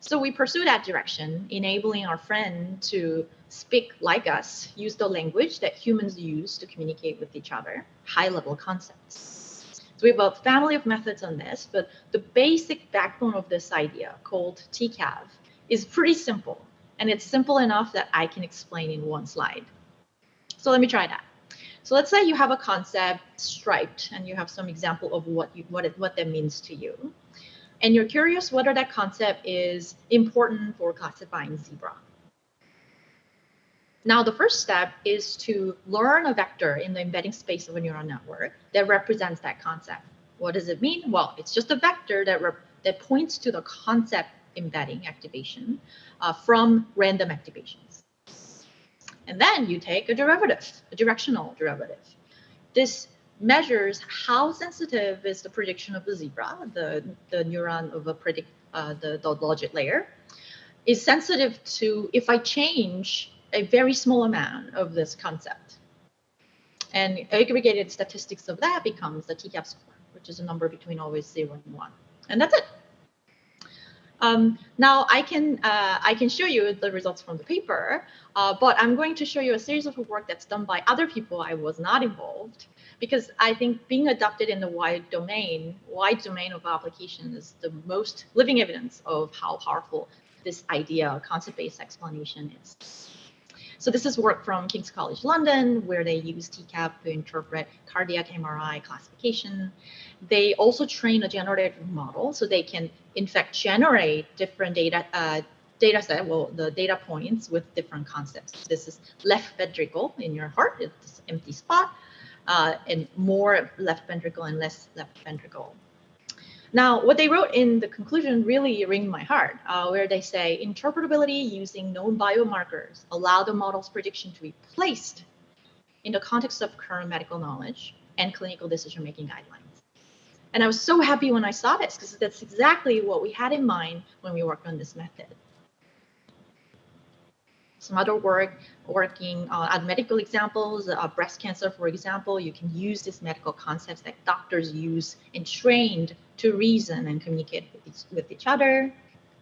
So we pursue that direction, enabling our friend to speak like us, use the language that humans use to communicate with each other, high level concepts. So we have a family of methods on this, but the basic backbone of this idea called TCAV is pretty simple. And it's simple enough that I can explain in one slide. So let me try that. So let's say you have a concept striped and you have some example of what you what it, what that means to you. And you're curious whether that concept is important for classifying zebra. Now, the first step is to learn a vector in the embedding space of a neural network that represents that concept. What does it mean? Well, it's just a vector that, that points to the concept embedding activation uh, from random activations. And then you take a derivative, a directional derivative. This measures how sensitive is the prediction of the zebra, the, the neuron of a predict, uh, the, the logit layer, is sensitive to if I change a very small amount of this concept. And aggregated statistics of that becomes the TCAV score, which is a number between always zero and one. And that's it. Um, now I can uh, I can show you the results from the paper, uh, but I'm going to show you a series of work that's done by other people. I was not involved because I think being adopted in the wide domain, wide domain of application is the most living evidence of how powerful this idea, concept-based explanation is. So this is work from King's College London, where they use TCAV to interpret cardiac MRI classification. They also train a generative model, so they can, in fact, generate different data uh, data set, well, the data points with different concepts. This is left ventricle in your heart, it's empty spot, uh, and more left ventricle and less left ventricle. Now, what they wrote in the conclusion really ringed my heart, uh, where they say interpretability using known biomarkers allow the model's prediction to be placed in the context of current medical knowledge and clinical decision-making guidelines. And I was so happy when I saw this because that's exactly what we had in mind when we worked on this method some other work working uh, on medical examples, uh, breast cancer, for example, you can use these medical concepts that doctors use and trained to reason and communicate with each, with each other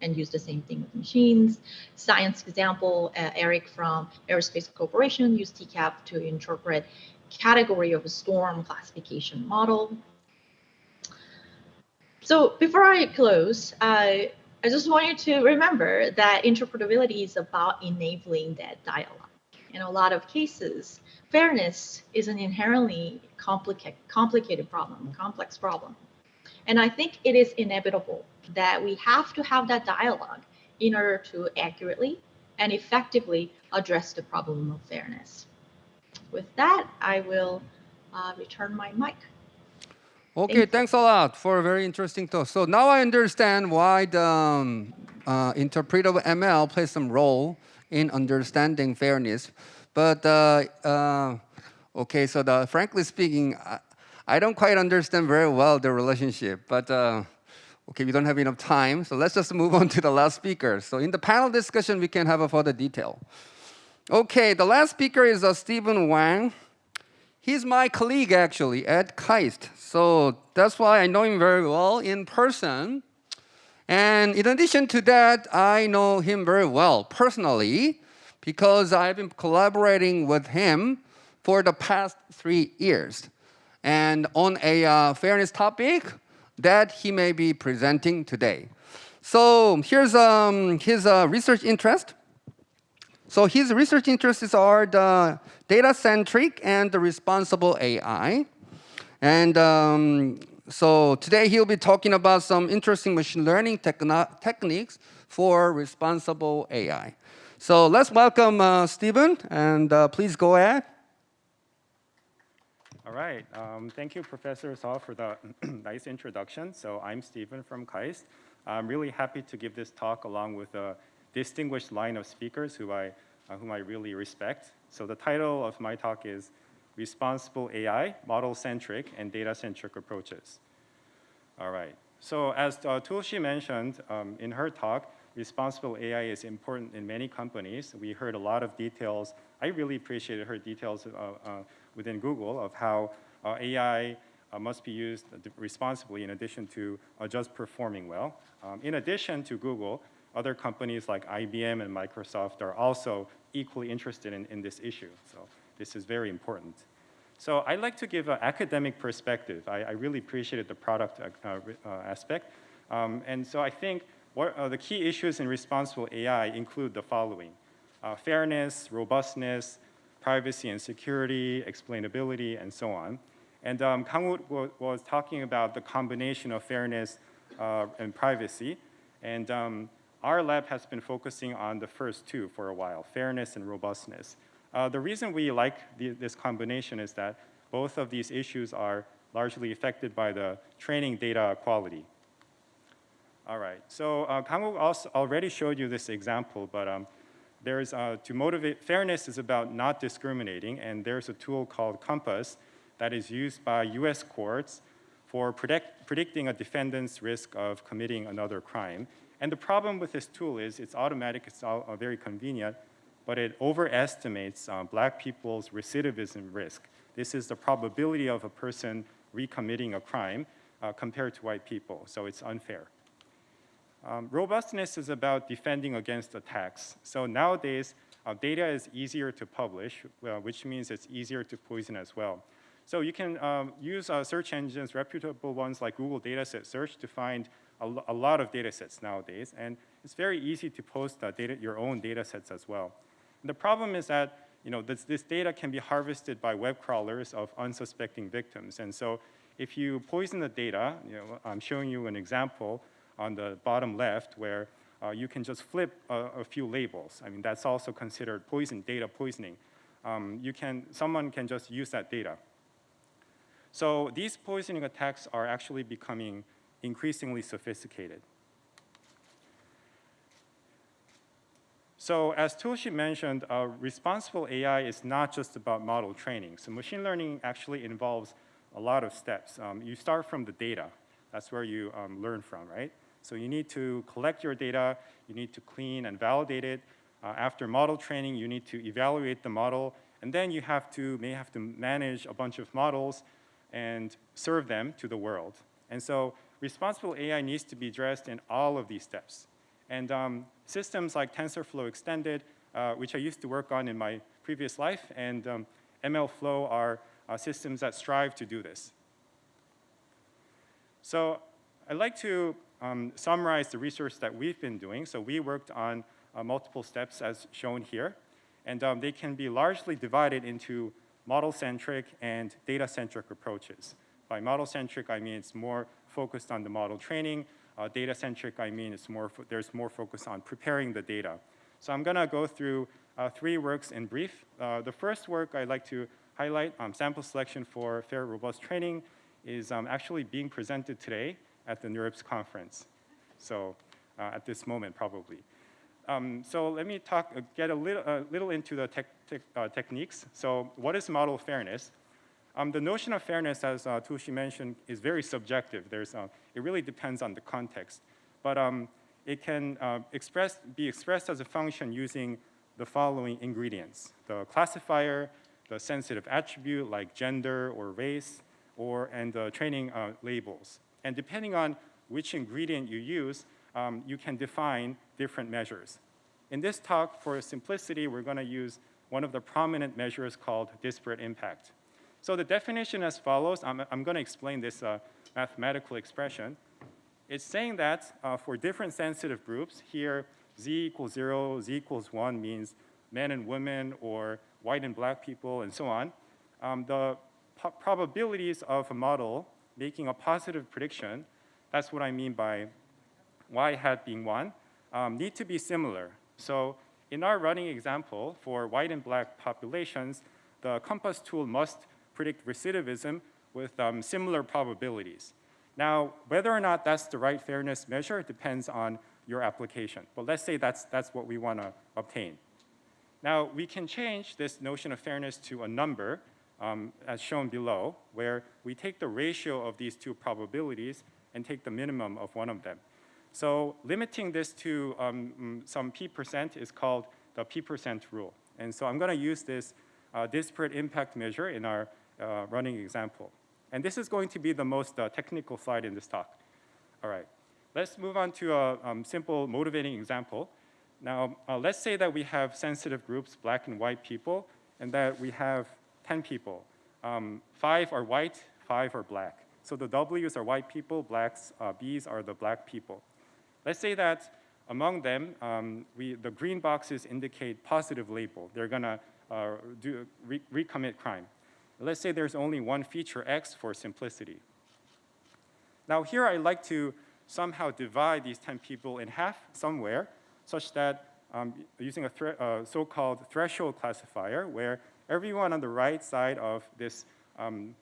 and use the same thing with machines. Science example, uh, Eric from Aerospace Corporation used TCAV to interpret category of a storm classification model. So before I close, uh, I just want you to remember that interpretability is about enabling that dialogue. In a lot of cases, fairness is an inherently complicated, complicated problem, complex problem. And I think it is inevitable that we have to have that dialogue in order to accurately and effectively address the problem of fairness. With that, I will uh, return my mic. Okay, thanks a lot for a very interesting talk. So now I understand why the um, uh, interpretable ML plays some role in understanding fairness. But uh, uh, okay, so the, frankly speaking, I, don't quite understand very well the relationship. But uh, okay, we don't have enough time, so let's just move on to the last speaker. So in the panel discussion, we can have a further detail. Okay, the last speaker is uh, Steven Whang. He's my colleague actually at KAIST. So that's why I know him very well in person. And in addition to that, I know him very well personally because I've been collaborating with him for the past three years. And on a uh, fairness topic that he may be presenting today. So here's um, his uh, research interest. So his research interests are the data-centric and the responsible AI. And um, so today he'll be talking about some interesting machine learning techniques for responsible AI. So let's welcome uh, Steven, and uh, please go ahead. All right. Um, thank you, Professor Suh, for the nice introduction. So I'm Steven from KAIST. I'm really happy to give this talk along with a distinguished line of speakers who I, uh, whom I really respect. So the title of my talk is Responsible AI, Model-Centric and Data-Centric Approaches. All right. So as uh, Tulsi mentioned um, in her talk, responsible AI is important in many companies. We heard a lot of details. I really appreciated her details uh, uh, within Google of how uh, AI uh, must be used responsibly in addition to uh, just performing well. Um, in addition to Google, other companies like IBM and Microsoft are also equally interested in, in this issue. So this is very important. So I'd like to give an academic perspective. I, I really appreciated the product uh, uh, aspect. Um, and so I think what, uh, the key issues in responsible AI include the following. fairness, robustness, privacy and security, explainability, and so on. And um, Kang was talking about the combination of fairness uh, and privacy. And um, our lab has been focusing on the first two for a while, fairness and robustness. Uh, the reason we like the, this combination is that both of these issues are largely affected by the training data quality. All right, so uh, Kangwook also already showed you this example, but um, there's, uh, to motivate, fairness is about not discriminating, and there's a tool called COMPAS that is used by US courts for predict, predicting a defendant's risk of committing another crime. And the problem with this tool is it's automatic, it's all, uh, very convenient, but it overestimates uh, black people's recidivism risk. This is the probability of a person recommitting a crime uh, compared to white people, so it's unfair. Um, robustness is about defending against attacks. So nowadays, uh, data is easier to publish, uh, which means it's easier to poison as well. So you can um, use uh, search engines, reputable ones like Google Dataset Search to find a, a, lot of data sets nowadays. And it's very easy to post uh, data, your own data sets as well. And the problem is that you know, this, this data can be harvested by web crawlers of unsuspecting victims. And so if you poison the data, you know, I'm showing you an example on the bottom left where uh, you can just flip a, a, few labels. I mean, that's also considered poison, data poisoning. Um, you can, someone can just use that data. So these poisoning attacks are actually becoming increasingly sophisticated. So as Tulsi mentioned, uh, responsible AI is not just about model training. So machine learning actually involves a lot of steps. Um, you start from the data. That's where you um, learn from, right? So you need to collect your data, you need to clean and validate it. Uh, after model training, you need to evaluate the model, and then you have to, may have to manage a bunch of models and serve them to the world. And so responsible AI needs to be addressed in all of these steps. And um, systems like TensorFlow Extended, uh, which I used to work on in my previous life, and um, MLflow are uh, systems that strive to do this. So I'd like to um, summarize the research that we've been doing. So we worked on uh, multiple steps as shown here. And um, they can be largely divided into model-centric and data-centric approaches. By model-centric, I mean it's more focused on the model training. Uh, data-centric, I mean it's more there's more focus on preparing the data. So I'm gonna go through uh, three works in brief. Uh, the first work I'd like to highlight, um, sample selection for fair, robust training, is um, actually being presented today at the NeurIPS conference. So uh, at this moment, probably. Um, so let me talk, uh, get a little, uh, little into the tech, tech, uh, techniques. So what is model fairness? Um, the notion of fairness, as uh, Tulsi mentioned, is very subjective. There's, uh, it really depends on the context. But um, it can uh, express, be expressed as a function using the following ingredients. The classifier, the sensitive attribute like gender or race, or, and the training labels. And depending on which ingredient you use, um, you can define different measures. In this talk, for simplicity, we're going to use one of the prominent measures called disparate impact. So the definition as follows, I'm, I'm going to explain this uh, mathematical expression. It's saying that uh, for different sensitive groups, here z equals 0, z equals 1 means men and women or white and black people and so on. Um, the probabilities of a model making a positive prediction, that's what I mean by y hat being 1, um, need to be similar. So in our running example for white and black populations, the COMPAS tool must predict recidivism with um, similar probabilities. Now, whether or not that's the right fairness measure depends on your application. But let's say that's, that's what we want to obtain. Now, we can change this notion of fairness to a number, um, as shown below, where we take the ratio of these two probabilities and take the minimum of one of them. So limiting this to um, mm, some p percent is called the p percent rule. And so I'm going to use this uh, disparate impact measure in our uh, running example. And this is going to be the most uh, technical slide in this talk. All right, let's move on to a um, simple motivating example. Now, uh, let's say that we have sensitive groups, black and white people, and that we have 10 people. Um, five are white, five are black. So the W's are white people, blacks, uh, B's are the black people. Let's say that among them, um, we, the green boxes indicate positive label. They're gonna uh, do, re recommit crime. Let's say there's only one feature X for simplicity. Now here I'd like to somehow divide these 10 people in half somewhere such that um, using a uh, so-called threshold classifier where everyone on the right side of this um,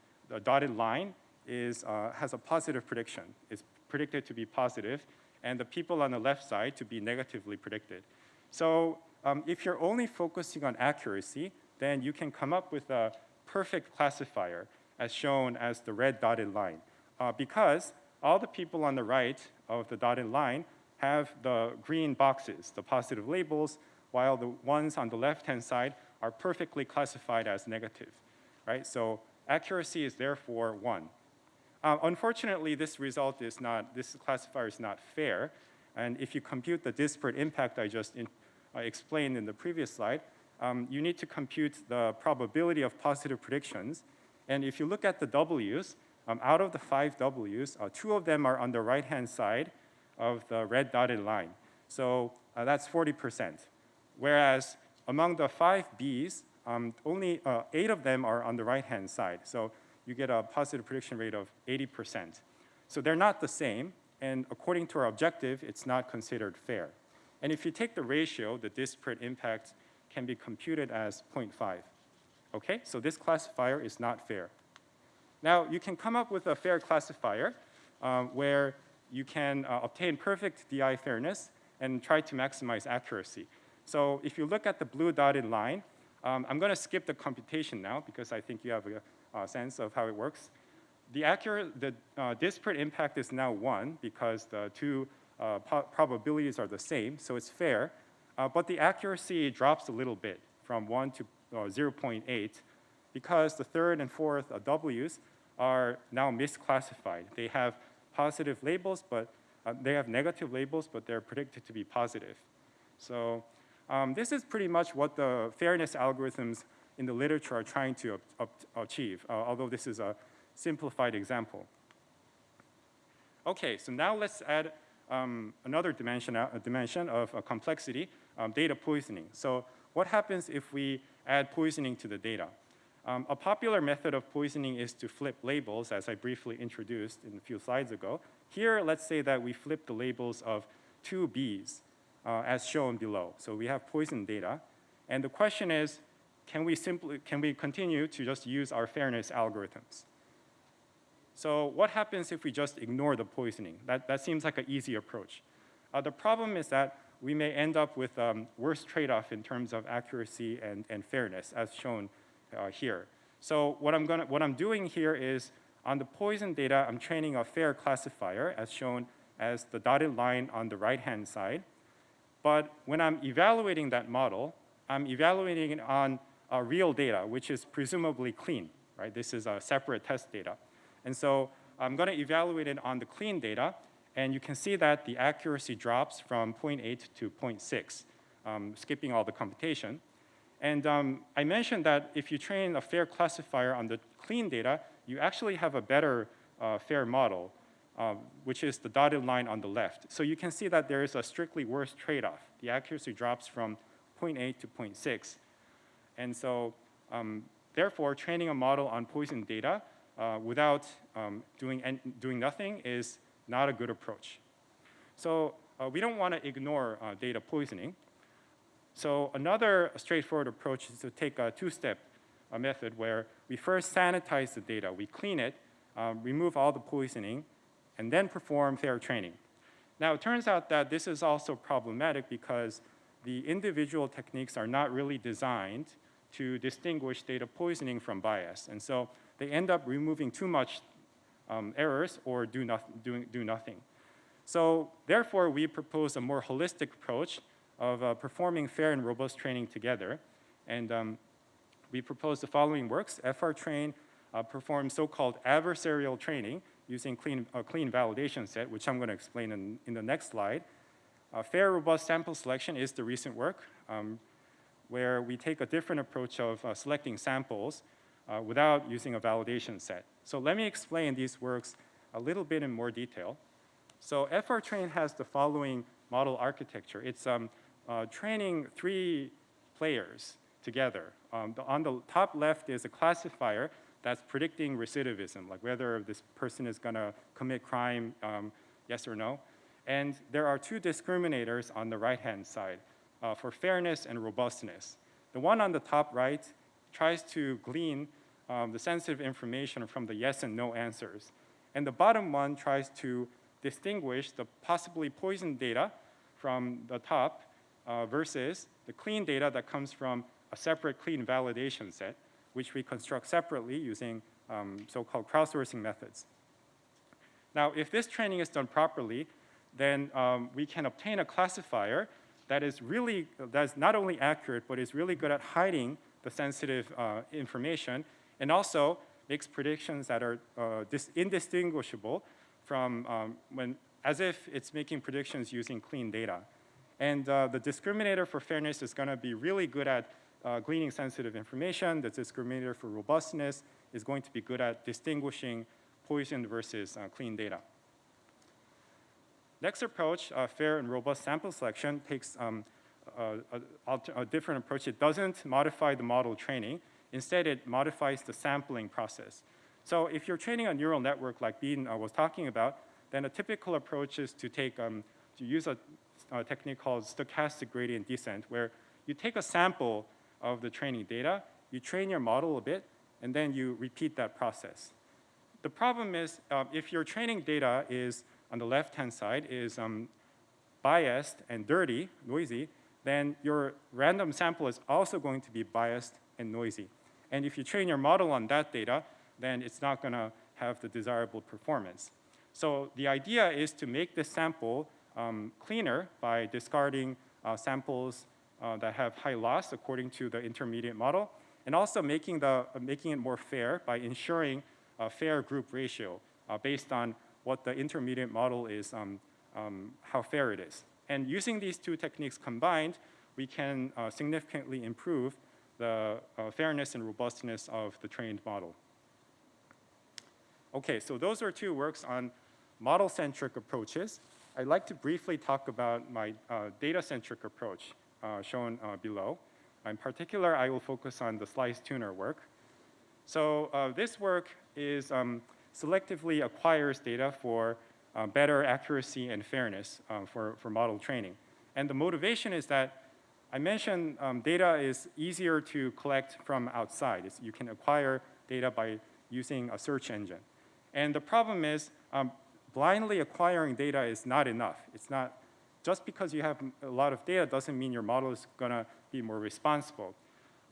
dotted line is, uh, has a positive prediction, is predicted to be positive, and the people on the left side to be negatively predicted. So um, if you're only focusing on accuracy, then you can come up with a perfect classifier as shown as the red dotted line. Uh, because all the people on the right of the dotted line have the green boxes, the positive labels, while the ones on the left-hand side are perfectly classified as negative, right? So accuracy is therefore one. Uh, unfortunately, this result is not, this classifier is not fair. And if you compute the disparate impact I just in, uh, explained in the previous slide, um, you need to compute the probability of positive predictions. And if you look at the W's, um, out of the five W's, uh, two of them are on the right-hand side of the red dotted line. So uh, that's 40%. Whereas among the five B's, um, only uh, eight of them are on the right-hand side. So you get a positive prediction rate of 80%. So they're not the same, and according to our objective, it's not considered fair. And if you take the ratio, the disparate impact can be computed as 0.5. Okay, so this classifier is not fair. Now, you can come up with a fair classifier um, where you can uh, obtain perfect DI fairness and try to maximize accuracy. So if you look at the blue dotted line, um, I'm going to skip the computation now because I think you have a, sense of how it works. The accurate, the uh, disparate impact is now one because the two uh, probabilities are the same, so it's fair. Uh, but the accuracy drops a little bit from one to uh, 0.8 because the third and fourth uh, W's are now misclassified. They have positive labels, but uh, they have negative labels, but they're predicted to be positive. So um, this is pretty much what the fairness algorithms in the literature are trying to achieve, uh, although this is a simplified example. Okay, so now let's add um, another dimension, uh, dimension of uh, complexity, um, data poisoning. So what happens if we add poisoning to the data? Um, a popular method of poisoning is to flip labels, as I briefly introduced in a few slides ago. Here, let's say that we flip the labels of two B's uh, as shown below. So we have poison data. And the question is, can we simply, can we continue to just use our fairness algorithms? So what happens if we just ignore the poisoning? That, that seems like an easy approach. Uh, the problem is that we may end up with um, worse trade-off in terms of accuracy and, and fairness as shown uh, here. So what I'm, gonna, what I'm doing here is on the poison data, I'm training a fair classifier as shown as the dotted line on the right-hand side. But when I'm evaluating that model, I'm evaluating it on uh, real data, which is presumably clean, right? This is a separate test data. And so I'm gonna evaluate it on the clean data, and you can see that the accuracy drops from 0.8 to 0.6, um, skipping all the computation. And um, I mentioned that if you train a fair classifier on the clean data, you actually have a better uh, fair model um, which is the dotted line on the left. So you can see that there is a strictly worse trade-off. The accuracy drops from 0.8 to 0.6. And so um, therefore, training a model on poison data uh, without um, doing, doing nothing is not a good approach. So uh, we don't want to ignore uh, data poisoning. So another straightforward approach is to take a two-step uh, method where we first sanitize the data, we clean it, um, remove all the poisoning, and then perform fair training. Now, it turns out that this is also problematic because the individual techniques are not really designed to distinguish data poisoning from bias. And so they end up removing too much um, errors or do, do, do nothing. So therefore, we propose a more holistic approach of uh, performing fair and robust training together. And um, we propose the following works. FRTrain uh, performs so-called adversarial training using clean, a clean validation set, which I'm going to explain in, in the next slide. Uh, fair, robust sample selection is the recent work, um, where we take a different approach of uh, selecting samples uh, without using a validation set. So let me explain these works a little bit in more detail. So FRTrain has the following model architecture. It's um, uh, training three players together. Um, the, on the top left is a classifier that's predicting recidivism, like whether this person is going to commit crime, um, yes or no. And there are two discriminators on the right-hand side uh, for fairness and robustness. The one on the top right tries to glean um, the sensitive information from the yes and no answers. And the bottom one tries to distinguish the possibly poisoned data from the top uh, versus the clean data that comes from a separate clean validation set, which we construct separately using um, so-called crowdsourcing methods. Now, if this training is done properly, then um, we can obtain a classifier that is really, that is not only accurate, but is really good at hiding the sensitive uh, information and also makes predictions that are uh, indistinguishable from um, when, as if it's making predictions using clean data. And uh, the discriminator for fairness is gonna be really good at uh, gleaning sensitive information. The discriminator for robustness is going to be good at distinguishing poisoned versus uh, clean data. Next approach, uh, fair and robust sample selection, takes um, a, a, a, different approach. It doesn't modify the model training. Instead, it modifies the sampling process. So if you're training a neural network like Been uh, was talking about, then a typical approach is to take, um, to use a, a technique called stochastic gradient descent, where you take a sample of the training data, you train your model a bit, and then you repeat that process. The problem is, uh, if your training data is on the left-hand side is um, biased and dirty, noisy, then your random sample is also going to be biased and noisy. And if you train your model on that data, then it's not going to have the desirable performance. So the idea is to make this sample um, cleaner by discarding uh, samples uh, that have high loss according to the intermediate model, and also making, the, uh, making it more fair by ensuring a fair group ratio uh, based on what the intermediate model is, um, um, how fair it is. And using these two techniques combined, we can uh, significantly improve the uh, fairness and robustness of the trained model. Okay, so those are two works on model-centric approaches. I'd like to briefly talk about my uh, data-centric approach shown uh, below. In particular, I will focus on the slice tuner work. So uh, this work is um, selectively acquires data for uh, better accuracy and fairness uh, for, for model training. And the motivation is that I mentioned um, data is easier to collect from outside. It's, you can acquire data by using a search engine. And the problem is um, blindly acquiring data is not enough. It's not, just because you have a lot of data doesn't mean your model is gonna be more responsible.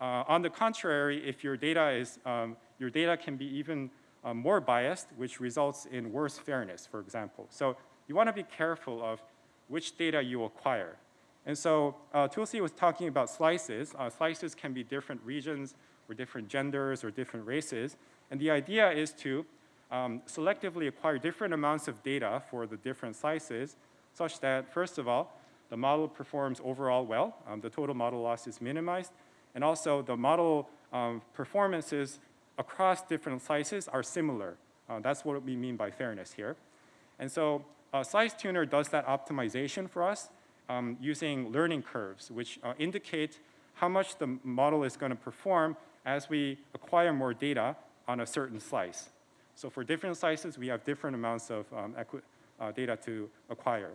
Uh, on the contrary, if your data is, um, your data can be even uh, more biased, which results in worse fairness, for example. So you want to be careful of which data you acquire. And so uh, Tulsi was talking about slices. Uh, slices can be different regions or different genders or different races. And the idea is to um, selectively acquire different amounts of data for the different slices such that, first of all, the model performs overall well. Um, the total model loss is minimized. And also the model um, performances across different slices are similar. Uh, that's what we mean by fairness here. And so uh, Slice Tuner does that optimization for us um, using learning curves, which uh, indicate how much the model is going to perform as we acquire more data on a certain slice. So for different slices, we have different amounts of um, uh, data to acquire.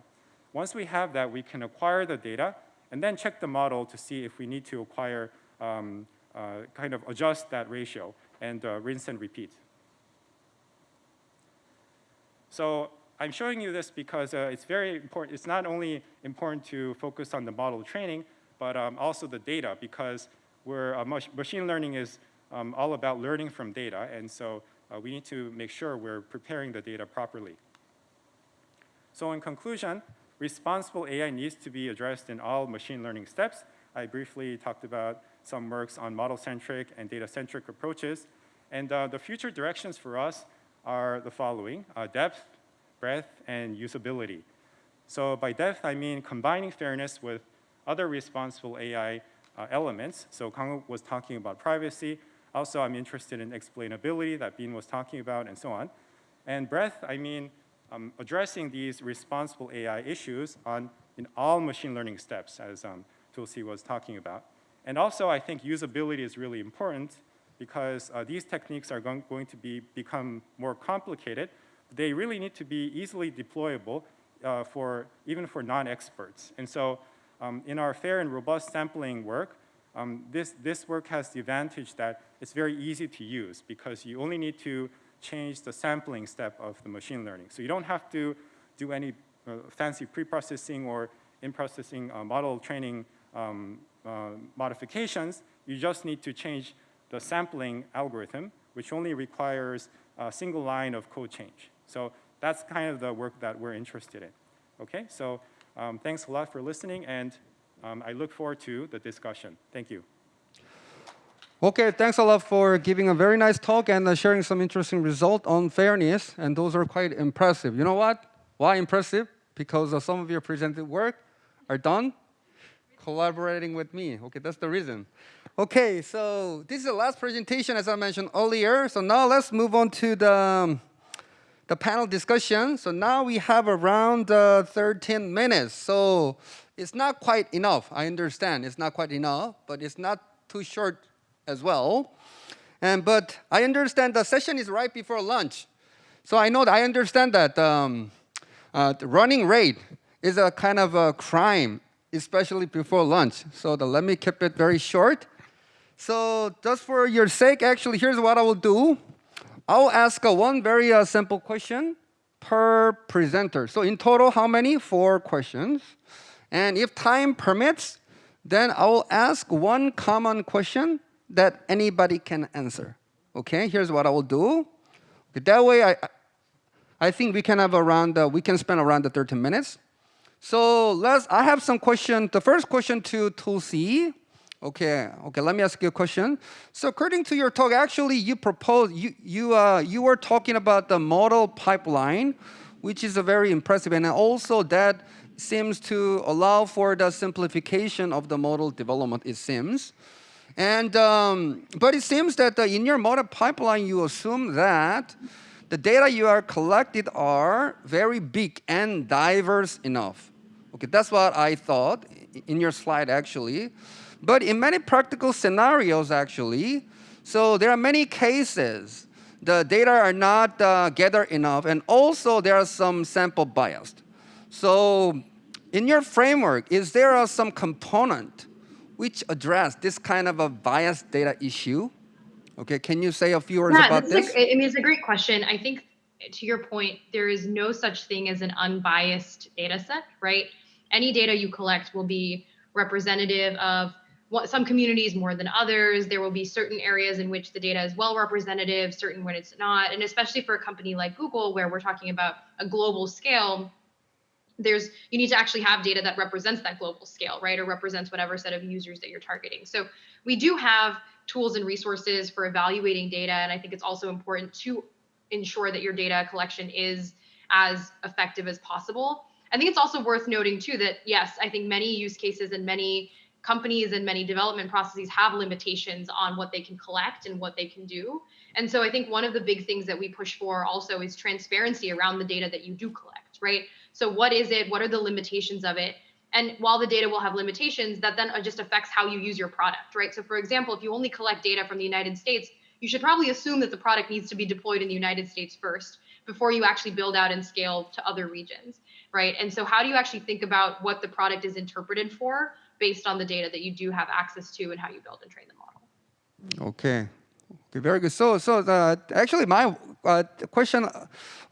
once we have that, we can acquire the data and then check the model to see if we need to acquire, um, uh, kind of adjust that ratio and uh, rinse and repeat. So I'm showing you this because uh, it's very important. It's not only important to focus on the model training, but um, also the data because we're, uh, mach machine learning is um, all about learning from data. And so uh, we need to make sure we're preparing the data properly. So in conclusion, responsible AI needs to be addressed in all machine learning steps. I briefly talked about some works on model-centric and data-centric approaches. And uh, the future directions for us are the following, uh, depth, breadth, and usability. So by depth, I mean combining fairness with other responsible AI uh, elements. So Kang was talking about privacy. Also, I'm interested in explainability that Been was talking about and so on. And breadth, I mean um, addressing these responsible AI issues on in all machine learning steps as um, Tulsee was talking about. And also, I think usability is really important because uh, these techniques are going, going to be, become more complicated. They really need to be easily deployable uh, for, even for non-experts. And so um, in our fair and robust sampling work, um, this, this work has the advantage that it's very easy to use because you only need to change the sampling step of the machine learning. So you don't have to do any uh, fancy pre-processing or in-processing uh, model training um, uh, modifications. You just need to change the sampling algorithm, which only requires a single line of code change. So that's kind of the work that we're interested in. Okay, so um, thanks a lot for listening, and um, I look forward to the discussion. Thank you. Okay, thanks a lot for giving a very nice talk and uh, sharing some interesting result on fairness, and those are quite impressive. You know what? Why impressive? Because uh, some of your presented work are done collaborating with me. Okay, that's the reason. Okay, so this is the last presentation as I mentioned earlier. So now let's move on to the, um, the panel discussion. So now we have around uh, 13 minutes. So it's not quite enough. I understand it's not quite enough, but it's not too short as well. And, but I understand the session is right before lunch. So I know that I understand that um, uh, running rate is a kind of a crime especially before lunch. So the, let me keep it very short. So just for your sake, actually, here's what I will do. I'll ask one very uh, simple question per presenter. So in total, how many? Four questions. And if time permits, then I will ask one common question that anybody can answer. Okay, here's what I will do. That way, I, I think we can have around, uh, we can spend around the 13 minutes. So let's, I have some question. The first question to Tulsee. Okay, okay, let me ask you a question. So according to your talk, actually you proposed, you, you, uh, you were talking about the model pipeline, which is a very impressive, and also that seems to allow for the simplification of the model development, it seems. And, um, but it seems that uh, in your model pipeline, you assume that the data you are collected are very big and diverse enough. Okay, that's what I thought in your slide actually. But in many practical scenarios actually, so there are many cases the data are not uh, gathered enough and also there are some sample bias. So in your framework, is there uh, some component which address this kind of a biased data issue? Okay, can you say a few words yeah, about this? A, I mean, it's a great question. I think to your point, there is no such thing as an unbiased data set, right? Any data you collect will be representative of what, some communities more than others. There will be certain areas in which the data is well representative, certain when it's not. And especially for a company like Google, where we're talking about a global scale, there's you need to actually have data that represents that global scale, right? Or represents whatever set of users that you're targeting. So we do have tools and resources for evaluating data. And I think it's also important to ensure that your data collection is as effective as possible. I think it's also worth noting too that yes, I think many use cases and many companies and many development processes have limitations on what they can collect and what they can do. And so I think one of the big things that we push for also is transparency around the data that you do collect, right? So what is it? What are the limitations of it? And while the data will have limitations, that then uh, just affects how you use your product, right? So for example, if you only collect data from the United States, you should probably assume that the product needs to be deployed in the United States first before you actually build out and scale to other regions. right? And so how do you actually think about what the product is interpreted for based on the data that you do have access to and how you build and train the model? Okay. Okay, very good. So, so uh, actually, my uh, question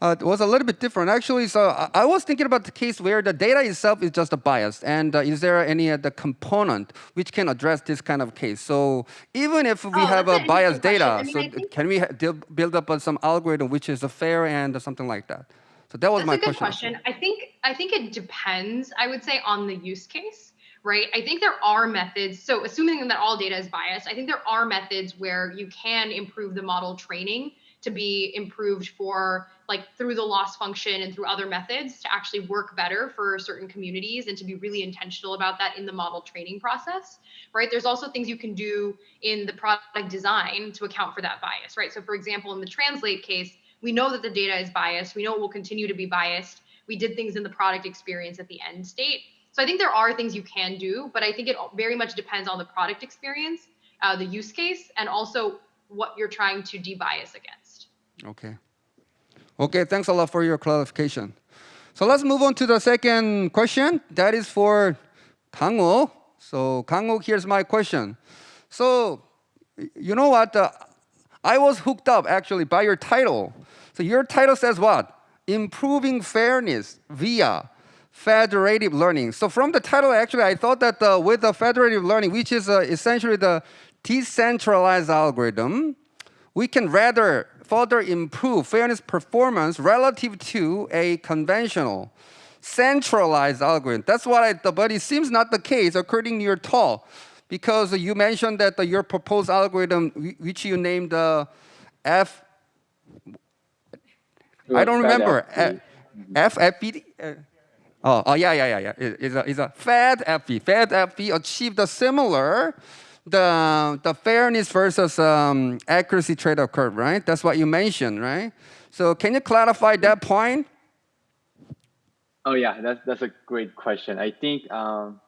uh, was a little bit different. Actually, so I, I was thinking about the case where the data itself is just a bias, and uh, is there any other component which can address this kind of case? So, even if we Oh, have a biased data. I mean, so think- can we ha- build up uh, some algorithm which is uh, fair and something like that? So that was That's my a good question. question. I think I think it depends. I would say on the use case, right? I think there are methods. So assuming that all data is biased, I think there are methods where you can improve the model training to be improved for like through the loss function and through other methods to actually work better for certain communities and to be really intentional about that in the model training process, right? There's also things you can do in the product design to account for that bias, right? So for example, in the translate case, we know that the data is biased. We know it will continue to be biased. We did things in the product experience at the end state. So I think there are things you can do, but I think it very much depends on the product experience, uh, the use case, and also what you're trying to debias against. Okay. Okay, thanks a lot for your clarification. So let's move on to the second question. That is for Kangwook. So Kangwook, here's my question. So you know what? Uh, I was hooked up actually by your title. So your title says what? Improving fairness via federative learning. So from the title, actually, I thought that uh, with the federative learning, which is uh, essentially the decentralized algorithm, we can rather further improve fairness performance relative to a conventional centralized algorithm. That's what I but it seems not the case according to your talk, because you mentioned that your proposed algorithm, which you named uh, F, I don't remember, FFPD. Oh, oh yeah, yeah, yeah, yeah. It- It's a, it's a FedFB achieved a similar, the, the fairness versus um, accuracy trade-off curve, right? That's what you mentioned, right? So can you clarify that point? Oh yeah, that's that's a great question. I think um,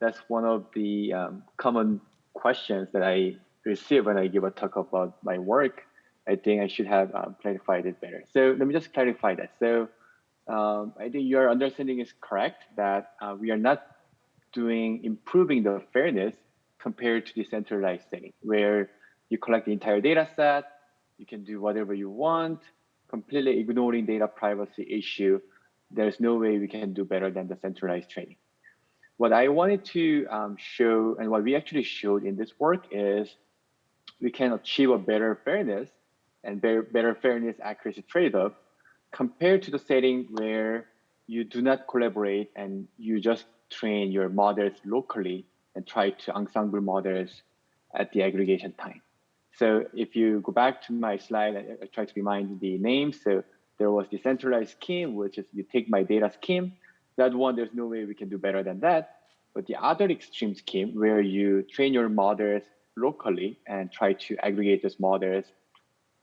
that's one of the um, common questions that I receive when I give a talk about my work. I think I should have um, clarified it better. So let me just clarify that. So um, I think your understanding is correct that uh, we are not doing improving the fairness compared to decentralized setting, where you collect the entire data set, you can do whatever you want, completely ignoring data privacy issue. There's no way we can do better than the centralized training. What I wanted to um, show, and what we actually showed in this work, is we can achieve a better fairness and better, better fairness accuracy trade-off compared to the setting where you do not collaborate and you just train your models locally and try to ensemble models at the aggregation time. So if you go back to my slide, I, I try to remind the names. So there was the decentralized scheme, which is you take my data scheme. That one, there's no way we can do better than that. But the other extreme scheme where you train your models locally and try to aggregate those models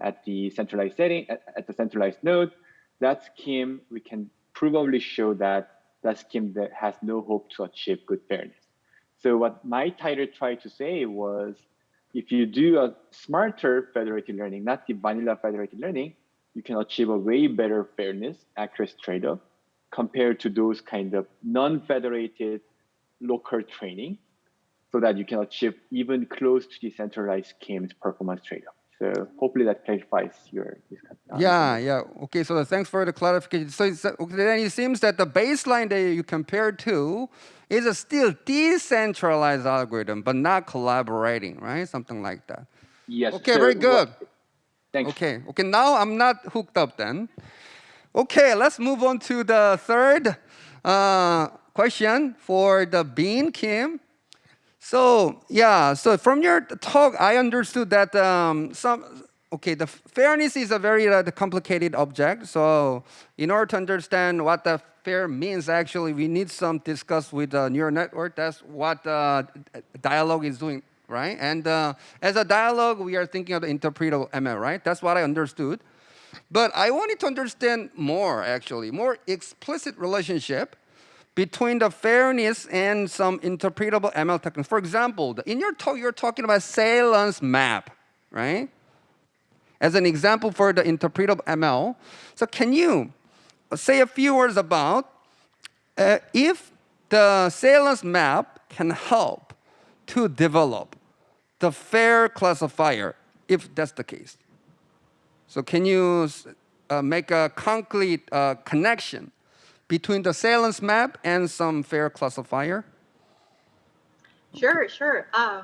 at the centralized setting, at, at the centralized node, that scheme, we can probably show that that scheme that has no hope to achieve good fairness. So what my title tried to say was, if you do a smarter federated learning, not the vanilla federated learning, you can achieve a way better fairness, accuracy trade-off compared to those kind of non-federated local training so that you can achieve even close to decentralized schemes performance trade-off. So hopefully that clarifies your uh, Yeah, yeah. Okay, so thanks for the clarification. So it's, okay, then it seems that the baseline that you compare to is a still decentralized algorithm, but not collaborating, right? Something like that. Yes. Okay, so very what- good. Thanks. Okay, okay, now I'm not hooked up then. Okay, let's move on to the third uh, question for the Been Kim. So yeah, so from your talk, I understood that um, some okay, the fairness is a very uh, complicated object. So in order to understand what the fair means, actually, we need some discuss with the neural network. That's what uh, dialogue is doing, right? And uh, as a dialogue, we are thinking of the interpretable ML, right? That's what I understood. But I wanted to understand more, actually, more explicit relationship between the fairness and some interpretable ML techniques. For example, in your talk, you're talking about salience map, right? As an example for the interpretable ML. So can you say a few words about uh, if the salience map can help to develop the fair classifier, if that's the case. So can you uh, make a concrete uh, connection between the salience map and some fair classifier? Sure, sure. Um,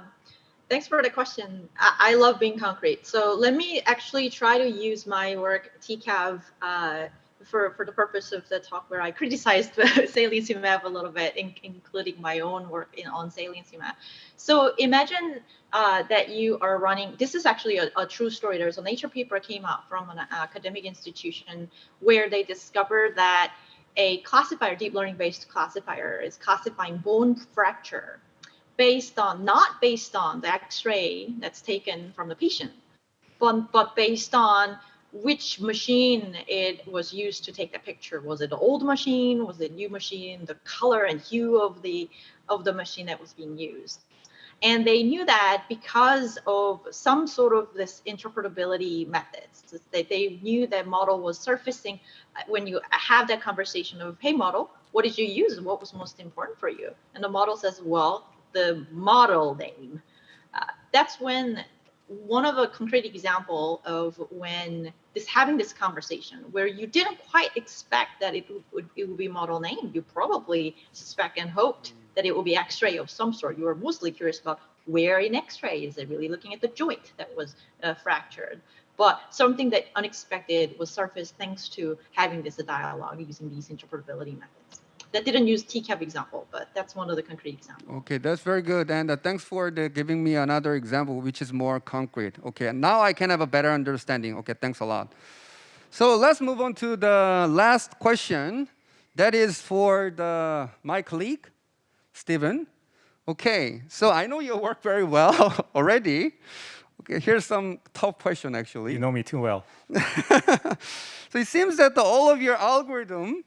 thanks for the question. I, I, love being concrete. So let me actually try to use my work TCAV uh, for, for the purpose of the talk where I criticized the saliency map a little bit, in, including my own work in, on saliency map. So imagine uh, that you are running, this is actually a, a, true story. There's a Nature paper came out from an academic institution where they discovered that a classifier, deep learning based classifier is classifying bone fracture based on, not based on the x-ray that's taken from the patient, but, but based on which machine it was used to take the picture. Was it the old machine? Was it a new machine? The color and hue of the of the machine that was being used. And they knew that because of some sort of this interpretability methods, that they knew that model was surfacing uh, when you have that conversation of, hey model, what did you use? What was most important for you? And the model says, well, the model name. Uh, that's when one of a concrete example of when this having this conversation where you didn't quite expect that it would it would be model name. You probably suspect and hoped that it would be X-ray of some sort. You were mostly curious about where in X-ray is it really looking at the joint that was uh, fractured. But something that unexpected was surfaced thanks to having this dialogue using these interpretability methods that didn't use TCAV example, but that's one of the concrete examples. Okay, that's very good. And uh, thanks for the, giving me another example, which is more concrete. Okay, now I can have a better understanding. Okay, thanks a lot. So let's move on to the last question. That is for the, my colleague, Steven. Okay, so I know your work very well already. Okay, here's some tough question actually. You know me too well. so it seems that the, all of your algorithm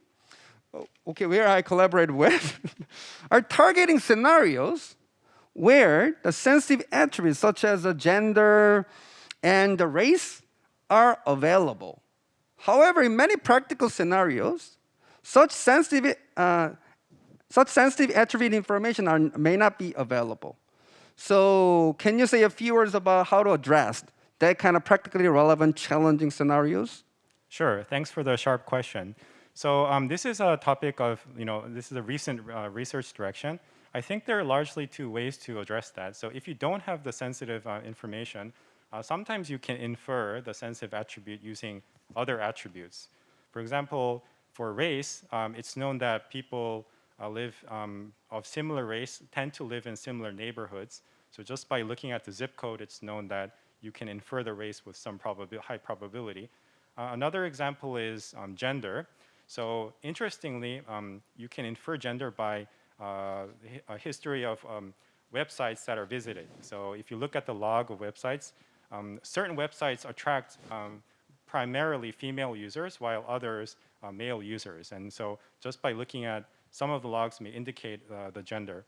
okay, where I collaborate with, are targeting scenarios where the sensitive attributes such as the gender and the race are available. However, in many practical scenarios, such sensitive, uh, such sensitive attribute information are, may not be available. So can you say a few words about how to address that kind of practically relevant challenging scenarios? Sure, thanks for the sharp question. So um, this is a topic of, you know, this is a recent uh, research direction. I think there are largely two ways to address that. So if you don't have the sensitive uh, information, uh, sometimes you can infer the sensitive attribute using other attributes. For example, for race, um, it's known that people uh, live um, of similar race tend to live in similar neighborhoods. So just by looking at the zip code, it's known that you can infer the race with some high probability. Uh, another example is um, gender. So interestingly, um, you can infer gender by uh, a history of um, websites that are visited. So if you look at the log of websites, um, certain websites attract um, primarily female users while others are male users. And so just by looking at some of the logs may indicate uh, the gender.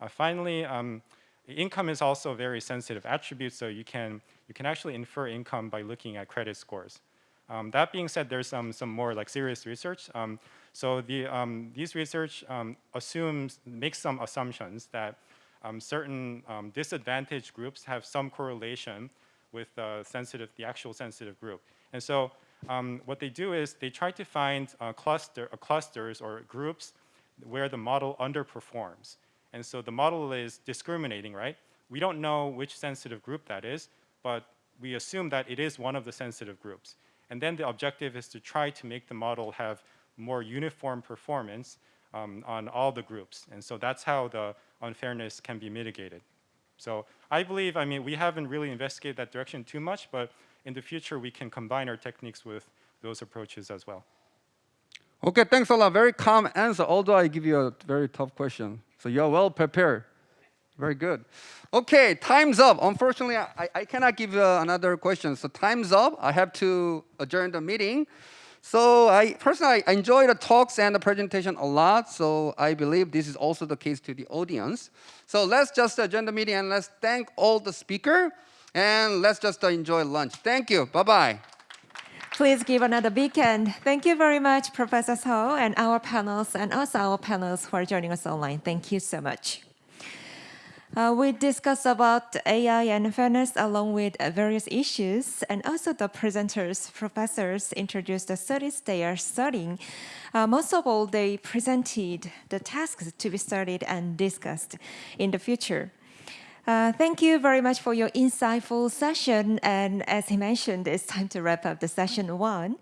Uh, finally, um, income is also a very sensitive attribute, so you can, you can actually infer income by looking at credit scores. Um, that being said, there's some, some more like serious research. Um, so the, um, these research um, assumes, makes some assumptions that um, certain um, disadvantaged groups have some correlation with uh, sensitive, the actual sensitive group. And so what they do is they try to find uh, cluster, uh, clusters or groups where the model underperforms. And so the model is discriminating, right? We don't know which sensitive group that is, but we assume that it is one of the sensitive groups. And then the objective is to try to make the model have more uniform performance um, on all the groups. And so that's how the unfairness can be mitigated. So I believe, I mean, we haven't really investigated that direction too much, but in the future, we can combine our techniques with those approaches as well. Okay, thanks a lot. Very calm answer, although I give you a very tough question. So you're well prepared. Very good. Okay, time's up. Unfortunately, I, I cannot give uh, another question. So time's up. I have to adjourn the meeting. So I personally I enjoy the talks and the presentation a lot. So I believe this is also the case to the audience. So let's just adjourn the meeting and let's thank all the speaker and let's just enjoy lunch. Thank you. Bye-bye. Please give another big hand. Thank you very much, Professor Suh, and our panels, and also our panels are joining us online. Thank you so much. Uh, we discussed about AI and fairness along with various issues, and also the presenters, professors introduced the studies they are studying. Uh, most of all, they presented the tasks to be studied and discussed in the future. Uh, thank you very much for your insightful session. And as he mentioned, it's time to wrap up the session one.